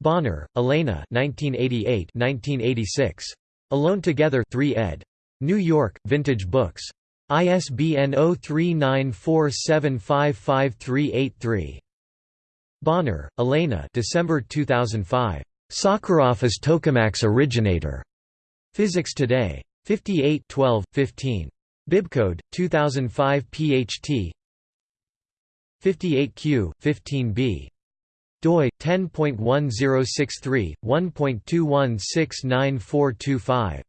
Bonner, Elena 1988 1986 Alone Together 3 ed. New York Vintage Books ISBN 0394755383. Bonner, Elena December 2005. Sakharov is tokamaks originator. Physics Today. 58 12 15 Bibcode 2005 PHT 58Q 15B doi 10.1063 1.21699425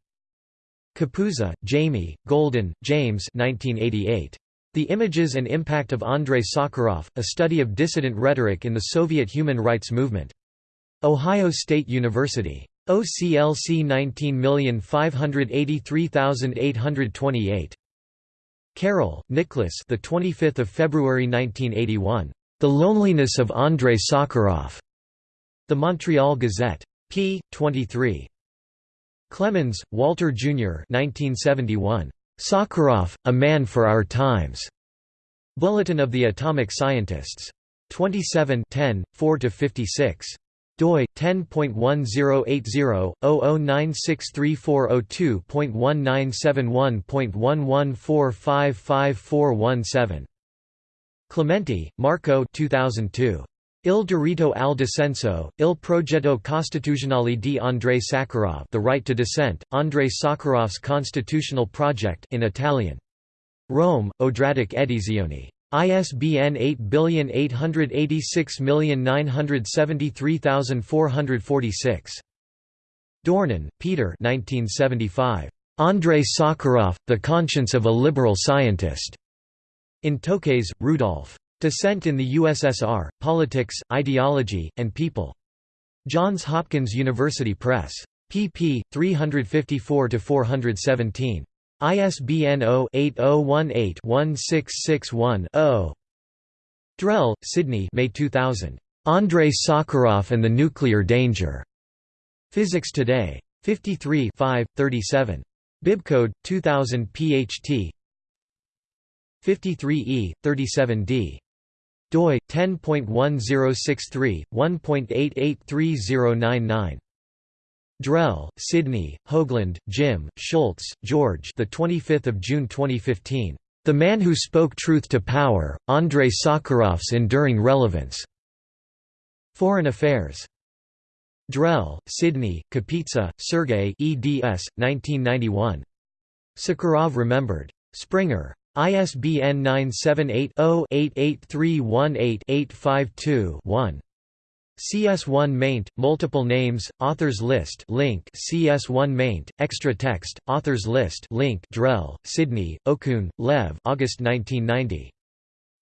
Capuzza, Jamie, Golden, James 1988 The Images and Impact of Andrei Sakharov, A Study of Dissident Rhetoric in the Soviet Human Rights Movement. Ohio State University. OCLC 19583828. Carroll, Nicholas. The 25th of February 1981. The Loneliness of Andrei Sakharov. The Montreal Gazette. p. 23. Clemens, Walter Jr. 1971. Sakharov, A Man for Our Times. Bulletin of the Atomic Scientists. 27 10, 4–56 doi 10.1080/009634002.1971.11455417 Clementi, Marco 2002 Il diritto al dissenso, il progetto costituzionale di Andrei Sakharov The Right to Dissent, Andrei Sakharov's Constitutional Project in Italian. Rome, Odradek Edizioni. ISBN 8886973446. Dornan, Peter Andrei Sakharov, The Conscience of a Liberal Scientist. In Tokes, Rudolf. Dissent in the USSR, Politics, Ideology, and People. Johns Hopkins University Press. pp. 354–417. ISBN 0-8018-1661-0. Drell, Sidney May 2000. Andrei Sakharov and the Nuclear Danger. Physics Today. 53 37. Bibcode 2000 PHT 53E 37D doi 10.1063 1.883099 Drell, Sidney, Hoagland, Jim, Shultz, George. The 25th of June 2015. The Man Who Spoke Truth to Power: Andrei Sakharov's Enduring Relevance. Foreign Affairs. Drell, Sidney, Kapitsa, Sergei eds. 1991. Sakharov Remembered. Springer. ISBN 978 0 88318 852 1. CS1 maint, multiple names, authors list link CS1 maint, extra text, authors list link Drell, Sidney, Okun, Lev August 1990.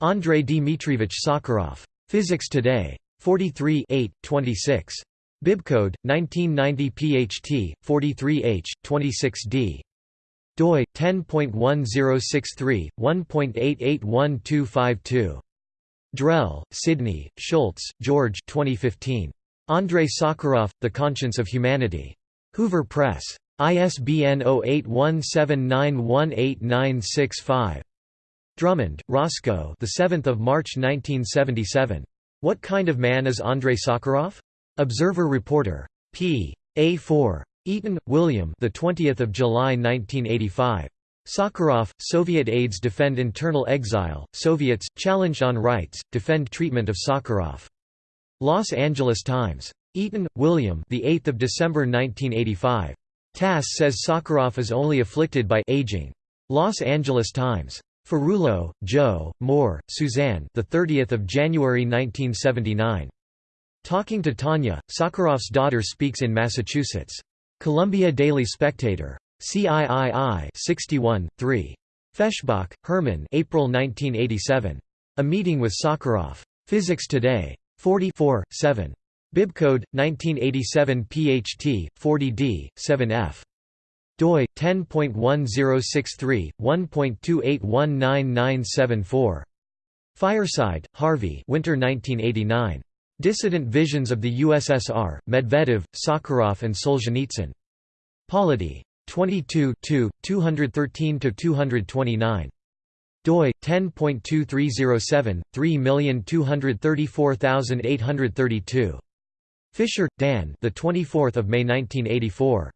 Andrei Dmitrievich Sakharov. Physics Today. 43 8, 26. Bibcode, 1990 PHT, 43H, 26D. doi, 10.1063, 1.881252. Drell, Sidney, Shultz, George 2015. Andrei Sakharov, The Conscience of Humanity. Hoover Press. ISBN 0817918965. Drummond, Roscoe the 7th of March 1977. What Kind of Man is Andrei Sakharov? Observer Reporter. p. A4. Eaton, William the 20th of July 1985. Sakharov, Soviet aides defend internal exile, Soviets, challenged on rights, defend treatment of Sakharov. Los Angeles Times. Eaton, William the 8th of December 1985. TASS says Sakharov is only afflicted by aging. Los Angeles Times. Ferrullo, Joe, Moore, Suzanne the 30th of January 1979. Talking to Tanya, Sakharov's daughter speaks in Massachusetts. Columbia Daily Spectator. CIII 61, 3. Feshbach, Herman April 1987. A Meeting with Sakharov. Physics Today. 44, 7. Bibcode 1987 PHT 40D 7F doi 10.1063 1.28199974 Fireside Harvey Winter 1989 Dissident Visions of the USSR Medvedev Sakharov and Solzhenitsyn Polity 22 213 229 doi 10.2307 3234832 Fisher, Dan. The 24th of May 1984.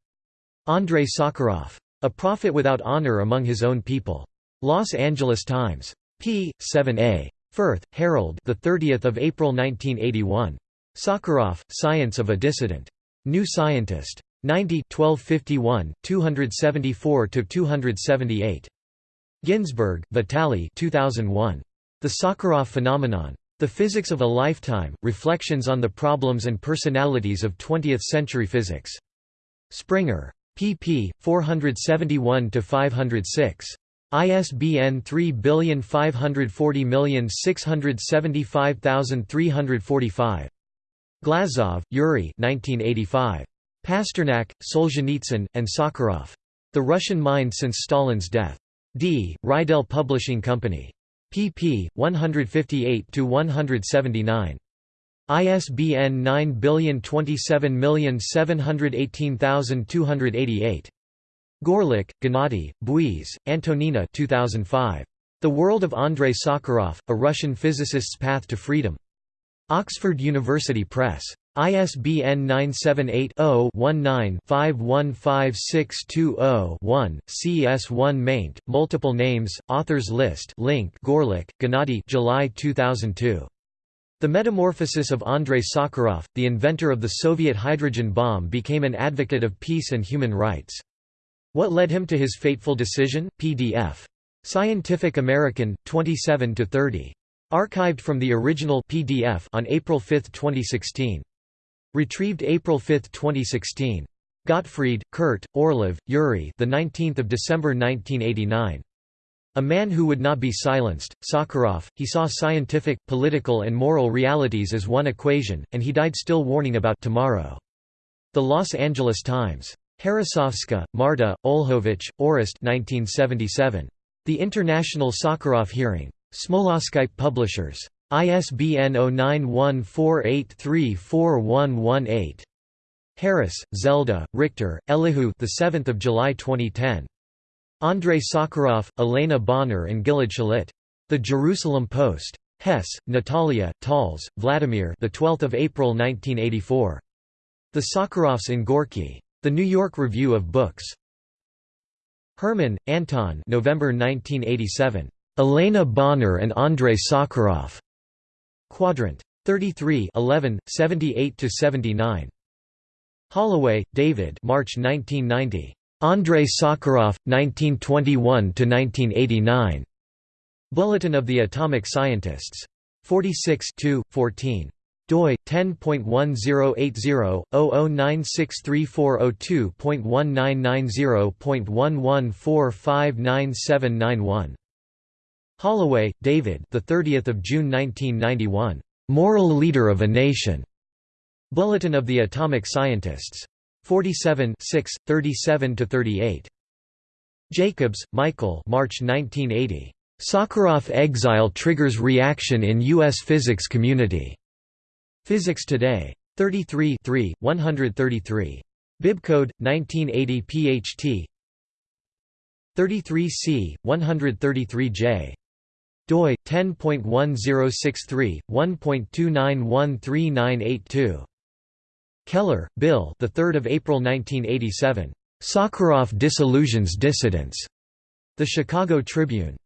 Andrei Sakharov. A prophet without honor among his own people. Los Angeles Times. p. 7a. Firth, Harold. The 30th of April 1981. Sakharov, Science of a Dissident. New Scientist. 90 1251, 274–278. Ginzburg, Vitaly 2001. The Sakharov Phenomenon. The Physics of a Lifetime, Reflections on the Problems and Personalities of Twentieth-Century Physics. Springer. pp. 471–506. ISBN 3540675345. Glazov, Yuri 1985. Pasternak, Solzhenitsyn, and Sakharov. The Russian Mind Since Stalin's Death. D. Reidel Publishing Company. pp. 158–179. ISBN 9027718288. Gorelik, Gennady, Bouis, Antonina 2005. The World of Andrei Sakharov, A Russian Physicist's Path to Freedom. Oxford University Press. ISBN 978-0-19-515620-1, CS1 maint, multiple names, authors list link Gorelik, Gennady July 2002. The metamorphosis of Andrei Sakharov, the inventor of the Soviet hydrogen bomb became an advocate of peace and human rights. What led him to his fateful decision? PDF. Scientific American, 27–30. Archived from the original PDF on April 5, 2016. Retrieved April 5, 2016. Gottfried, Kurt, Orlov, Yuri the 19th of December 1989. A man who would not be silenced, Sakharov, he saw scientific, political and moral realities as one equation, and he died still warning about tomorrow. The Los Angeles Times. Harasovska, Marta, Olhovich, Orest 1977. The International Sakharov Hearing. Smoloskyp Publishers. ISBN 0914834118. Harris, Zelda, Richter, Elihu the 7th of July 2010. Andrei Sakharov, Elena Bonner and Gilad Shalit. The Jerusalem Post. Hess, Natalia, Tals, Vladimir the 12th of April 1984. The Sakharovs in Gorky. The New York Review of Books. Herman, Anton November 1987. Elena Bonner and Andrei Sakharov. Quadrant. 33 11, 78–79. Holloway, David March 1990. Andrei Sakharov, 1921–1989. Bulletin of the Atomic Scientists. 46 14 doi 10.1080/00963402.1990.11459791. Holloway, David. The 30th of June 1991. Moral leader of a nation. Bulletin of the Atomic Scientists. 47 6, 37 to 38. Jacobs, Michael. March 1980. Sakharov exile triggers reaction in U.S. physics community. Physics Today. 33 3, 133. Bibcode 1980 PHT 33C 133J doi 10.1063 1.29139882 Keller, Bill the 3rd of April 1987 Sakharov disillusions dissidents The Chicago Tribune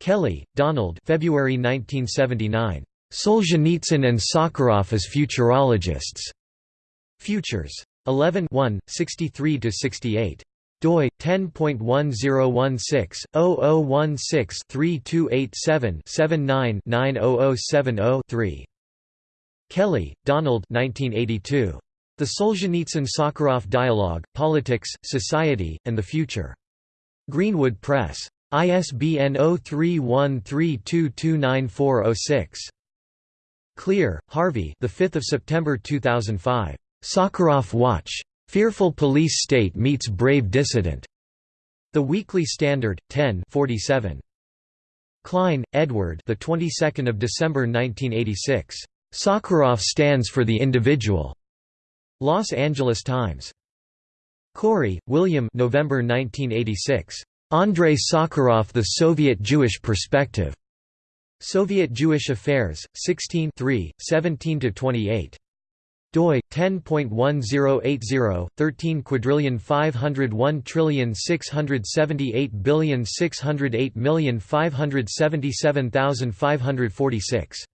Kelly, Donald February 1979 Solzhenitsyn and Sakharov as futurologists. Futures. 11 63–68. Doi 10.1016/0016-3287-79-90070-3. Kelly, Donald 1982. The Solzhenitsyn-Sakharov Dialogue, Politics, Society, and the Future. Greenwood Press. ISBN 0313229406. Klehr, Harvey. The 5th of September 2005. Sakharov Watch. Fearful police state meets brave dissident. The Weekly Standard, 10 47. Klein, Edward. The 22nd of December 1986. Sakharov stands for the individual. Los Angeles Times. Korey, William. November 1986. Andrei Sakharov: The Soviet Jewish Perspective. Soviet Jewish Affairs, 16 17–28 doi 10.1080 13 quadrillion 501 trillion 678 billion 608 million 577,546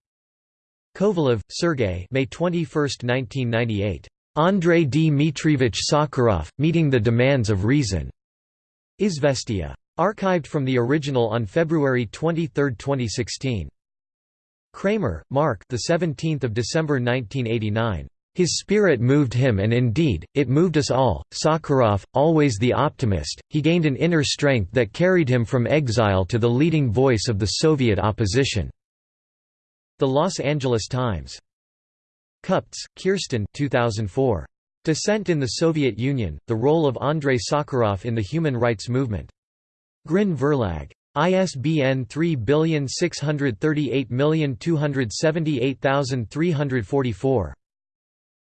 Kovalev, Sergei May 21, 1998 Andrei Dmitrievich Sakharov, Meeting the Demands of Reason. Izvestia. Archived from the original on February 23, 2016. Kramer, Mark the 17th of December 1989. His spirit moved him and indeed, it moved us all. Sakharov, always the optimist, he gained an inner strength that carried him from exile to the leading voice of the Soviet opposition." The Los Angeles Times. Kupts, Kirsten 2004. Dissent in the Soviet Union, The Role of Andrei Sakharov in the Human Rights Movement. Grin Verlag. ISBN 3688278344.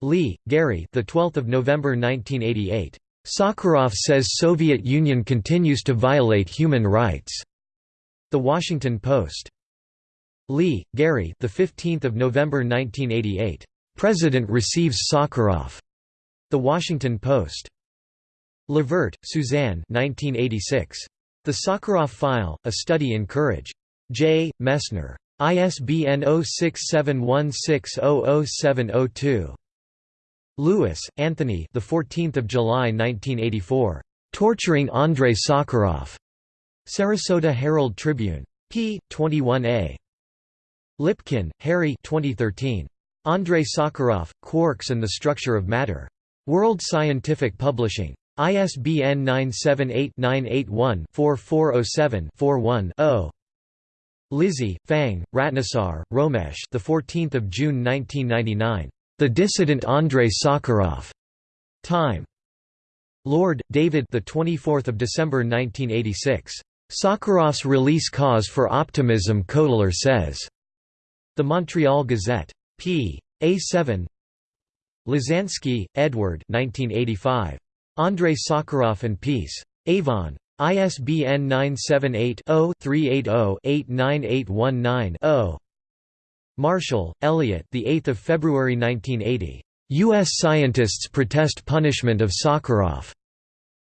Lee, Gary. The 12th of November 1988. Sakharov says Soviet Union continues to violate human rights. The Washington Post. Lee, Gary. The 15th of November 1988. President receives Sakharov. The Washington Post. Levert, Suzanne. 1986. The Sakharov File: A Study in Courage. J. Messner. ISBN 0671600702. Lewis, Anthony. The 14th of July 1984. Torturing Andrei Sakharov. Sarasota Herald Tribune. p. 21a. Lipkin, Harry. 2013. Andrei Sakharov, Quarks and the Structure of Matter. World Scientific Publishing. ISBN 978-981-4407-41-0. Lizhi, Fang, Ratnesar, Romesh. The 14th of June 1999. The Dissident Andrei Sakharov. Time. Lord, David. The 24th of December 1986. Sakharov's release cause for optimism. Cotler says. The Montreal Gazette. p. A7. Lozansky, Edward. 1985. Andrei Sakharov and Peace. Avon. ISBN 978 0 380 89819 0. Marshall, Elliot. The 8th of February 1980. U.S. scientists protest punishment of Sakharov.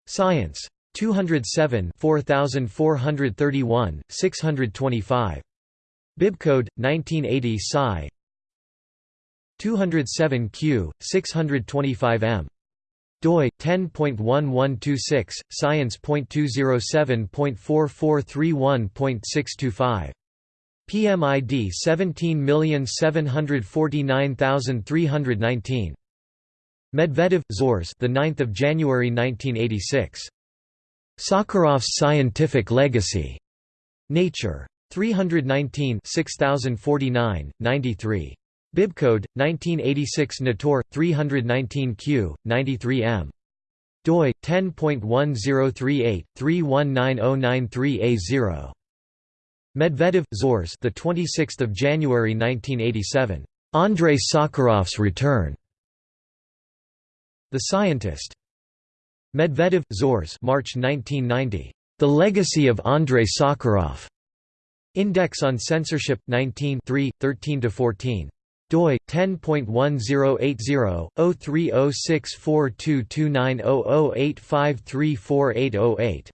Science. 207 4431, 625. Bibcode 1980 Sci. 207 Q 625 M. DOI 10.1126 science.207.4431.625 PMID 17749319. Medvedev, Zhores. The 9th of January 1986. Sakharov's scientific legacy. Nature. 319 6049, 93. Bibcode 1986 Natur 319 Q 93 M. DOI 10.1038 319093A0. Medvedev, Zhores. The 26th of January 1987. Andrei Sakharov's return. The Scientist. Medvedev, Zhores. March 1990. The Legacy of Andrei Sakharov. Index on Censorship 19 13 14 doi 10.1080/03064229008534808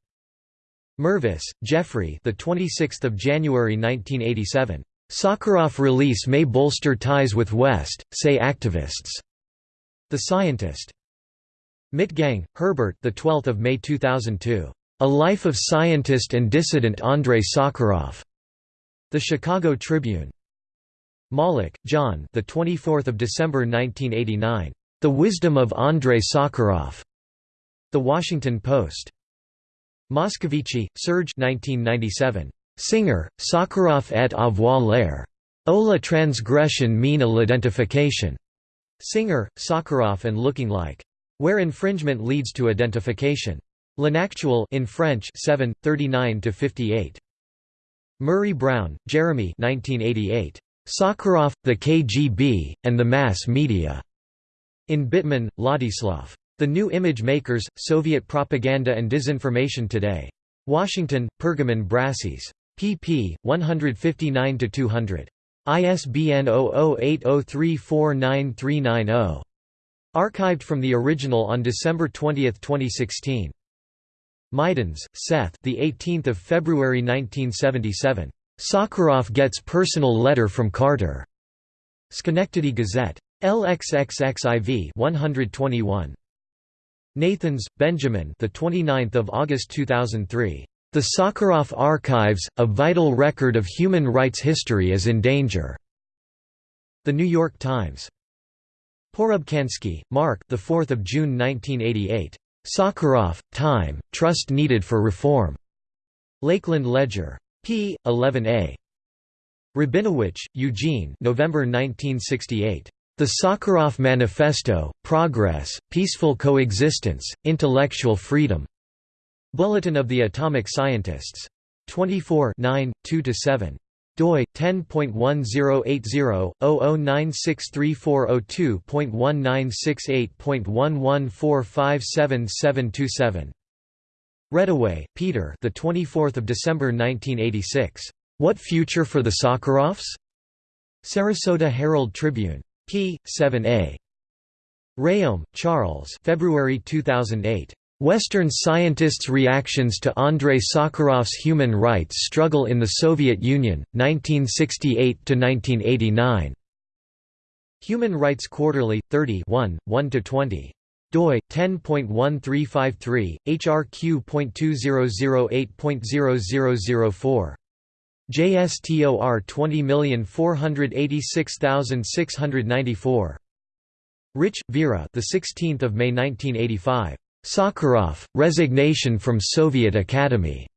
Mervis, Jeffrey. The 26th of January 1987. Sakharov release may bolster ties with West, say activists. The Scientist. Mitgang, Herbert. The 12th of May 2002. A Life of Scientist and Dissident Andrei Sakharov. The Chicago Tribune. Malik, John. The 24th of December 1989. The Wisdom of Andrei Sakharov. The Washington Post. Moscovici, Serge 1997. Singer, Sakharov et avoir l'air. O la transgression mine l'identification. Singer, Sakharov and Looking Like. Where infringement leads to identification. L'Inactuel in French 7, 39–58. Murray Brown, Jeremy 1988. Sakharov, the KGB, and the Mass Media. In Bittman, Ladislav. The New Image Makers, Soviet Propaganda and Disinformation Today. Washington, Pergamon Brassey's. pp. 159–200. ISBN 0080349390. Archived from the original on December 20, 2016. Mydans, Seth. The 18th of February 1977. Sakharov gets personal letter from Carter. Schenectady Gazette. LXXXIV 121. Nathans, Benjamin the 29th of August 2003. The Sakharov Archives, a vital record of human rights history is in danger. The New York Times. Porubcansky, Mark the 4th of June 1988. Sakharov, Time, Trust Needed for Reform. Lakeland Ledger. p. 11a. Rabinowitch, Eugene November 1968. The Sakharov Manifesto, Progress, Peaceful Coexistence, Intellectual Freedom. Bulletin of the Atomic Scientists. 24 2–7 doi 10.1080/009634002.1968.11457727. Reddaway, Peter. The 24th of December 1986. What future for the Sakharovs? Sarasota Herald Tribune. P. 7a. Rhéaume, Charles. February 2008. Western scientists' reactions to Andrei Sakharov's human rights struggle in the Soviet Union, 1968–1989. Human Rights Quarterly, 30 1–20 doi 10.1353 hrq.2008.0004 JSTOR 20486694 Rich, Vera the 16th of May 1985 Sakharov, Resignation from Soviet Academy.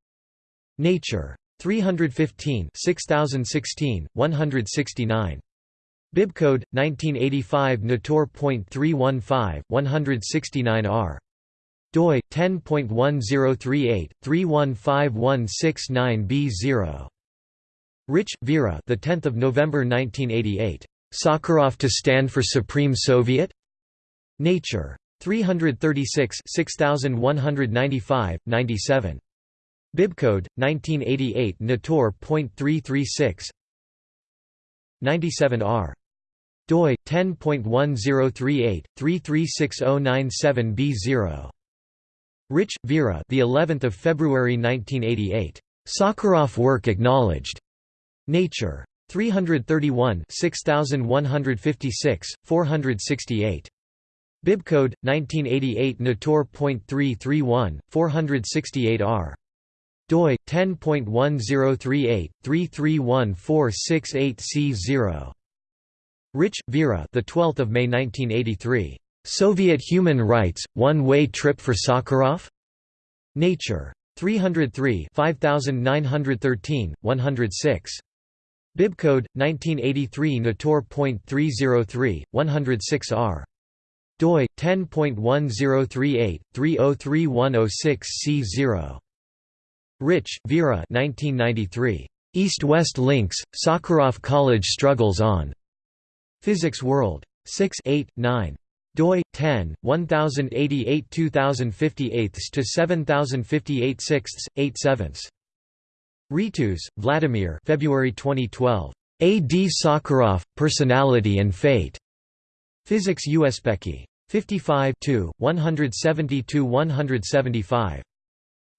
Nature. 315 6016, 169. Bibcode 1985 Natur.315 169R doi 10.1038 315169B0 Rich Vera the 10th of November 1988 Sakharov to stand for Supreme Soviet? Nature. 336 6195, 97. Bibcode 1988 Natur.336 97R doi 10.1038 336097B0 Rich Vera the 11th of February 1988 Sakharov work acknowledged Nature. 331 6156 468 Bibcode 1988 Natur.331 468R doi 10.1038 331468C0 Rich Vera the 12th of May 1983 Soviet Human Rights One-Way Trip for Sakharov? Nature. 303 5913 106 Bibcode 1983 Natur.303 106R doi 10.1038 303106C0 Rich, Vera 1993 East-West Links Sakharov College Struggles on Physics World. 6 8 9 doi 10 1088 2058 to 7058 6 8 7 Ritus, Vladimir February 2012 A. D. Sakharov Personality and Fate Physics Uspekhi. 55 172–175.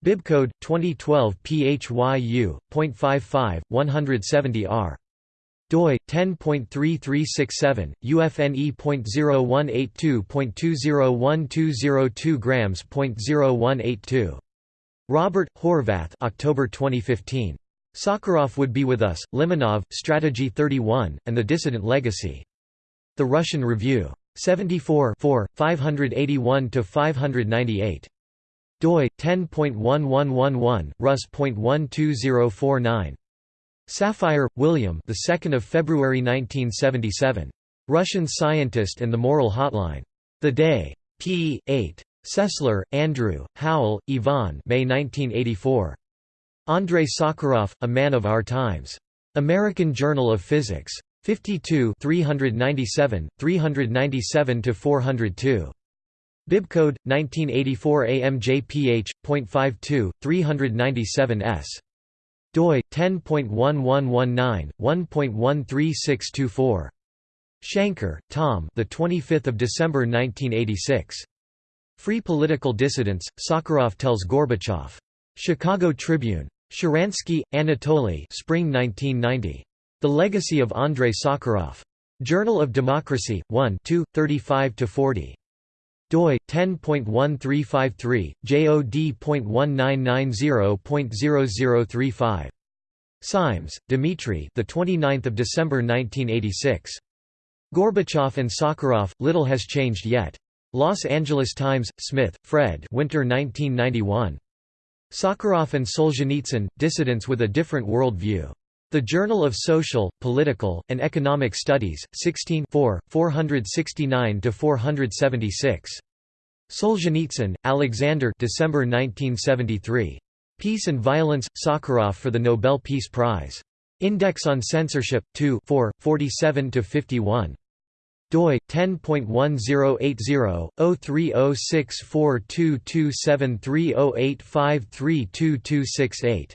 Bibcode 2012 PHYU.55 170R doi 10.3367 UFNE.0182.201202 grams.0182 Robert Horvath October 2015 Sakharov would be with us Limonov Strategy 31 and the Dissident Legacy. The Russian Review. 74 581–598. doi 10.1111 rus.12049 Safire, William the 2nd of February 1977 Russian Scientist and the Moral Hotline. The Day. P 8 Sessler, Andrew, Howell, Yvonne May 1984 Andrei Sakharov A Man of Our Times American Journal of Physics 52 397, 397–402. Bibcode 1984 AMJPH.52 397s. doi 10.1119 1.13624. Shanker, Tom. The 25th of December 1986. Free Political Dissidents. Sakharov tells Gorbachev. Chicago Tribune. Sharansky, Anatoly. Spring 1990. The Legacy of Andrei Sakharov. Journal of Democracy, 1 2, 35–40 doi 10.1353 jod.1990.0035 Simes, Dmitry the 29th of December 1986 Gorbachev and Sakharov little has changed yet Los Angeles Times Smith Fred Winter 1991 Sakharov and Solzhenitsyn dissidents with a different world view the Journal of Social, Political, and Economic Studies, 16 469–476. Solzhenitsyn, Alexander December 1973. Peace and Violence, Sakharov for the Nobel Peace Prize. Index on Censorship, 2 47–51 doi 10.1080/03064227308532268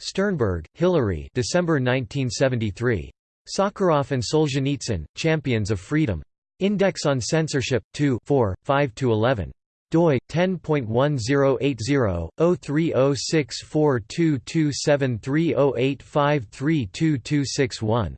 Sternberg, Hilary December 1973. Sakharov and Solzhenitsyn, Champions of Freedom. Index on Censorship, 2 4, 5–11. doi 10.1080/03064227308532261.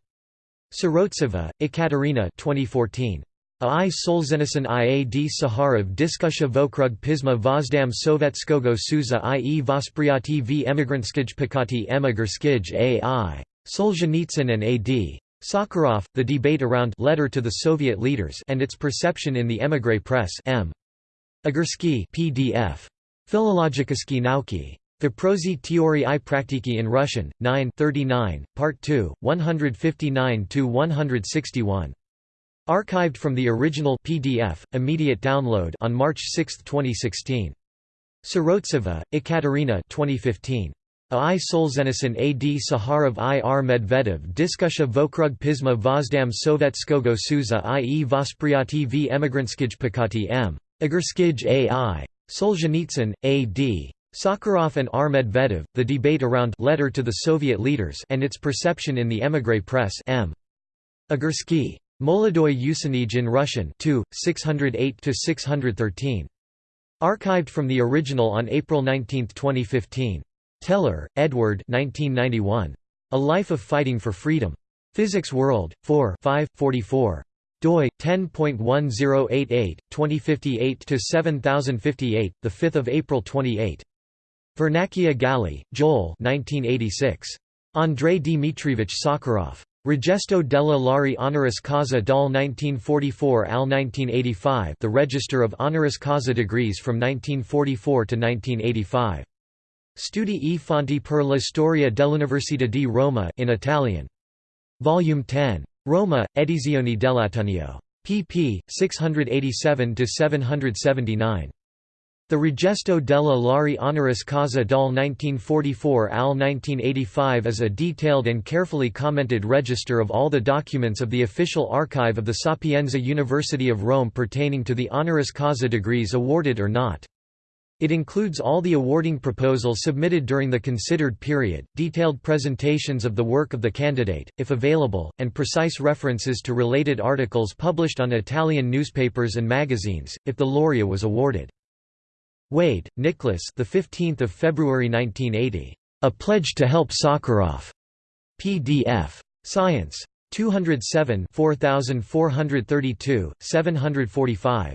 Sirotsava Ekaterina 2014. A.I. Solzhenitsyn i Saharov diskusha vokrug pisma vozdam sovetskogo suza i.e. vospryati v emigrantskij pakati emigrskij ai. Solzhenitsyn and ad. Sakharov, The Debate Around Letter to the Soviet Leaders and Its Perception in the Emigre Press M. Agursky PDF. Philologikoski nauki. Vyprozy Teorii i Praktiki in Russian, 9 39, Part 2, 159–161. Archived from the original PDF, immediate download on March 6, 2016. Sirotseva, Ekaterina 2015. A i Solzhenitsyn ad Saharov i r Medvedev Diskusha vokrug pisma vozdam Sovetskogo Suza i.e. Vospryati v emigrantskij Pakati m. Agurskij a.i. Solzhenitsyn, A.D. Sakharov and R. Medvedev, The Debate Around Letter to the Soviet Leaders and Its Perception in the Émigré Press M. Agursky. Molodoy Usanij in Russian 2, 608–613. Archived from the original on April 19, 2015. Teller, Edward 1991. A Life of Fighting for Freedom. Physics World, 4 5, 44 doi 10.1088 2058 to 7058 the 5th of April 28 Vernacchia Galli Joel 1986 Andrei Dmitrievich Sakharov Regesto della Lari Honoris Causa dal 1944 al 1985 The Register of Honoris Causa degrees from 1944 to 1985. Studi e fonti per la storia dell'Università di Roma in Italian. Volume 10. Roma, Edizioni dell'Ateneo. pp. 687–779. The Regesto della Lari Honoris Causa dal 1944 al 1985 is a detailed and carefully commented register of all the documents of the official archive of the Sapienza University of Rome pertaining to the honoris causa degrees awarded or not. It includes all the awarding proposals submitted during the considered period, detailed presentations of the work of the candidate, if available, and precise references to related articles published on Italian newspapers and magazines, if the laurea was awarded. Wade, Nicholas. The 15th of February 1980. A Pledge to Help Sakharov. PDF. Science. 207 4432, 745.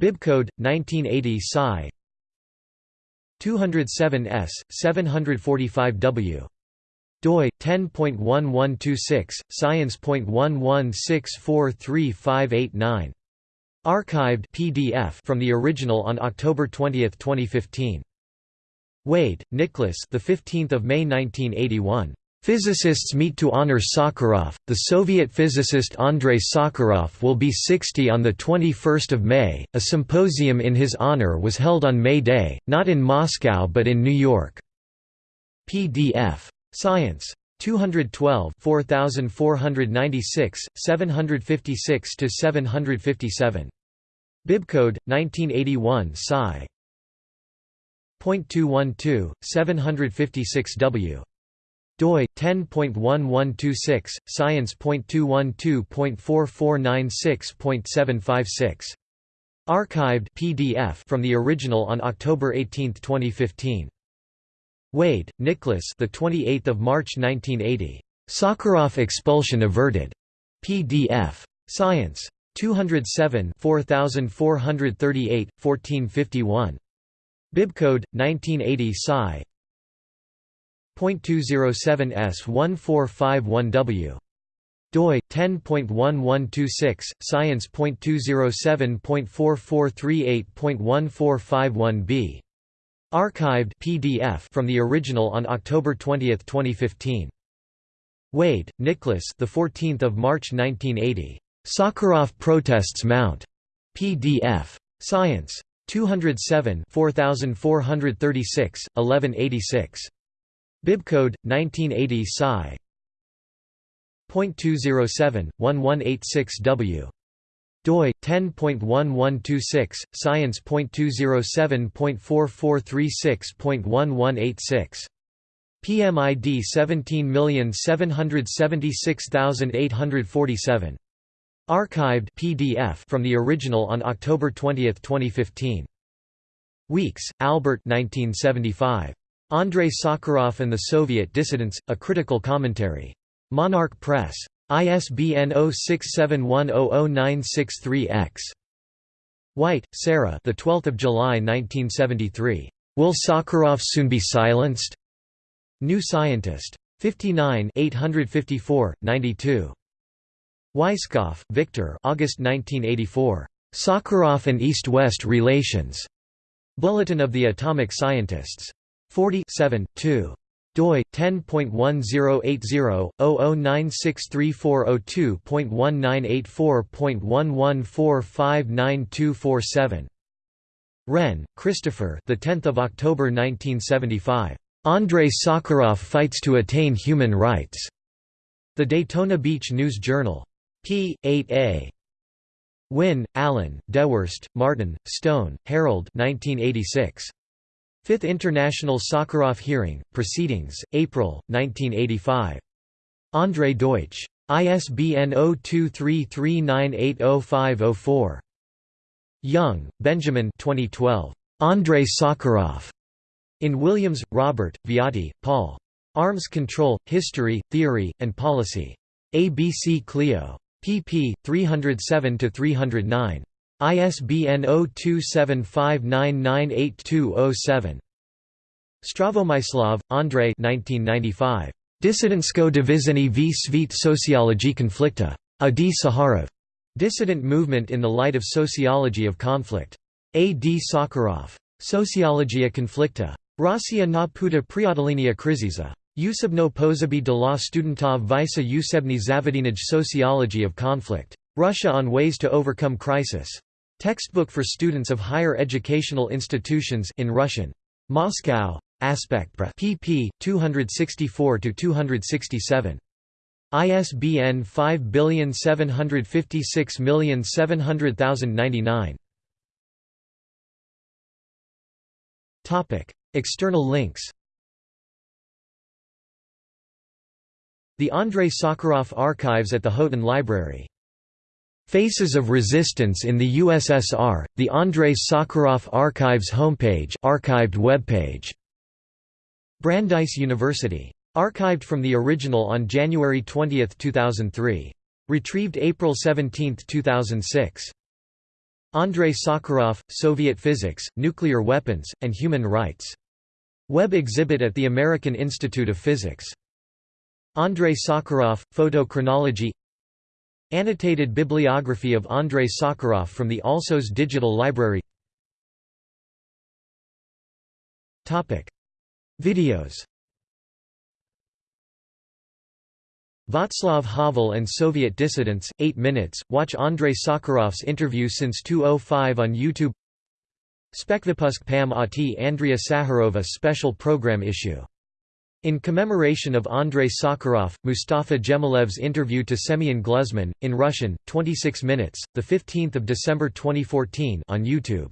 Bibcode 1980 Sci. 207 S 745 W doi 10.1126 science.11643589 Archived PDF from the original on October 20, 2015. Wade, Nicholas. The 15th of May 1981. Physicists meet to honor Sakharov. The Soviet physicist Andrei Sakharov will be 60 on the 21st of May. A symposium in his honor was held on May Day, not in Moscow but in New York. PDF. Science. 212 4496, 756 to 757. Bibcode 1981 Sci. .212 756 W doi 10.1126 science.212.4496.756 archived PDF from the original on October 18, 2015 Wade, Nicholas. The 28th of March 1980. Sakharov expulsion averted. PDF. Science. 207 4438, 1451. Bibcode 1980 Sci. .207 S1451W doi 10.1126 science.207.4438.1451b archived pdf from the original on October 20, 2015 Wade, Nicholas the 14th of March 1980 Sakharov protests mount. Pdf science. 207 4436 1186 bibcode 1980 sci .207, 1186W. Doi 10.1126 science.207.4436.1186 PMID 17776847 Archived PDF from the original on October 20, 2015 Weeks, Albert 1975 Andrei Sakharov and the Soviet Dissidents A Critical Commentary. Monarch Press. ISBN 0671000963-X. White, Sarah. The 12th of July 1973. Will Sakharov soon be silenced? New Scientist. 59 854, 92. Weisskopf, Victor. August 1984. Sakharov and East-West Relations. Bulletin of the Atomic Scientists. 40 7, 2 doi 10.1080-00963402.1984.11459247 Wren, Christopher. The 10th of October 1975. Andrei Sakharov fights to attain human rights. The Daytona Beach News Journal. p. 8a. Wynne, Allen, Dewhurst, Martin, Stone, Harold 1986. Fifth International Sakharov Hearing, Proceedings, April, 1985. André Deutsch. ISBN 0233980504. Young, Benjamin 2012. Andrei Sakharov. In Williams, Robert, Viotti, Paul. Arms Control, History, Theory, and Policy. ABC Clio. pp. 307–309. ISBN 0275998207. Zdravomyslov, Andrei Dissidentsko divizheny v svit sociology konflikta. A. D. Saharov. Dissident Movement in the Light of Sociology of Conflict. A. D. Sakharov. Sociologia konflikta. Rossiya na puta preodolenia kriziza. Usebno pozabi de la studentov visa usebny zavodinaj Sociology of Conflict. Russia on Ways to Overcome Crisis. Textbook for students of higher educational institutions in Russian. Moscow. Aspect pp. 264–267. ISBN 57856700099. Topic: External links. The Andrei Sakharov Archives at the Houghton Library Faces of Resistance in the USSR, the Andrei Sakharov Archives homepage archived webpage. Brandeis University. Archived from the original on January 20, 2003. Retrieved April 17, 2006. Andrei Sakharov, Soviet Physics, Nuclear Weapons, and Human Rights. Web exhibit at the American Institute of Physics. Andrei Sakharov, Photo Chronology Annotated bibliography of Andrei Sakharov from the Alsos Digital Library. Videos. Václav Havel and Soviet Dissidents, 8 minutes, watch Andrei Sakharov's interview since 2005 on YouTube. Spekvypusk Pam Ati Andrea Saharova special program issue in commemoration of Andrei Sakharov, Mustafa Djemilev's interview to Semyon Gluzman, in Russian, 26 minutes, 15 December 2014 on YouTube.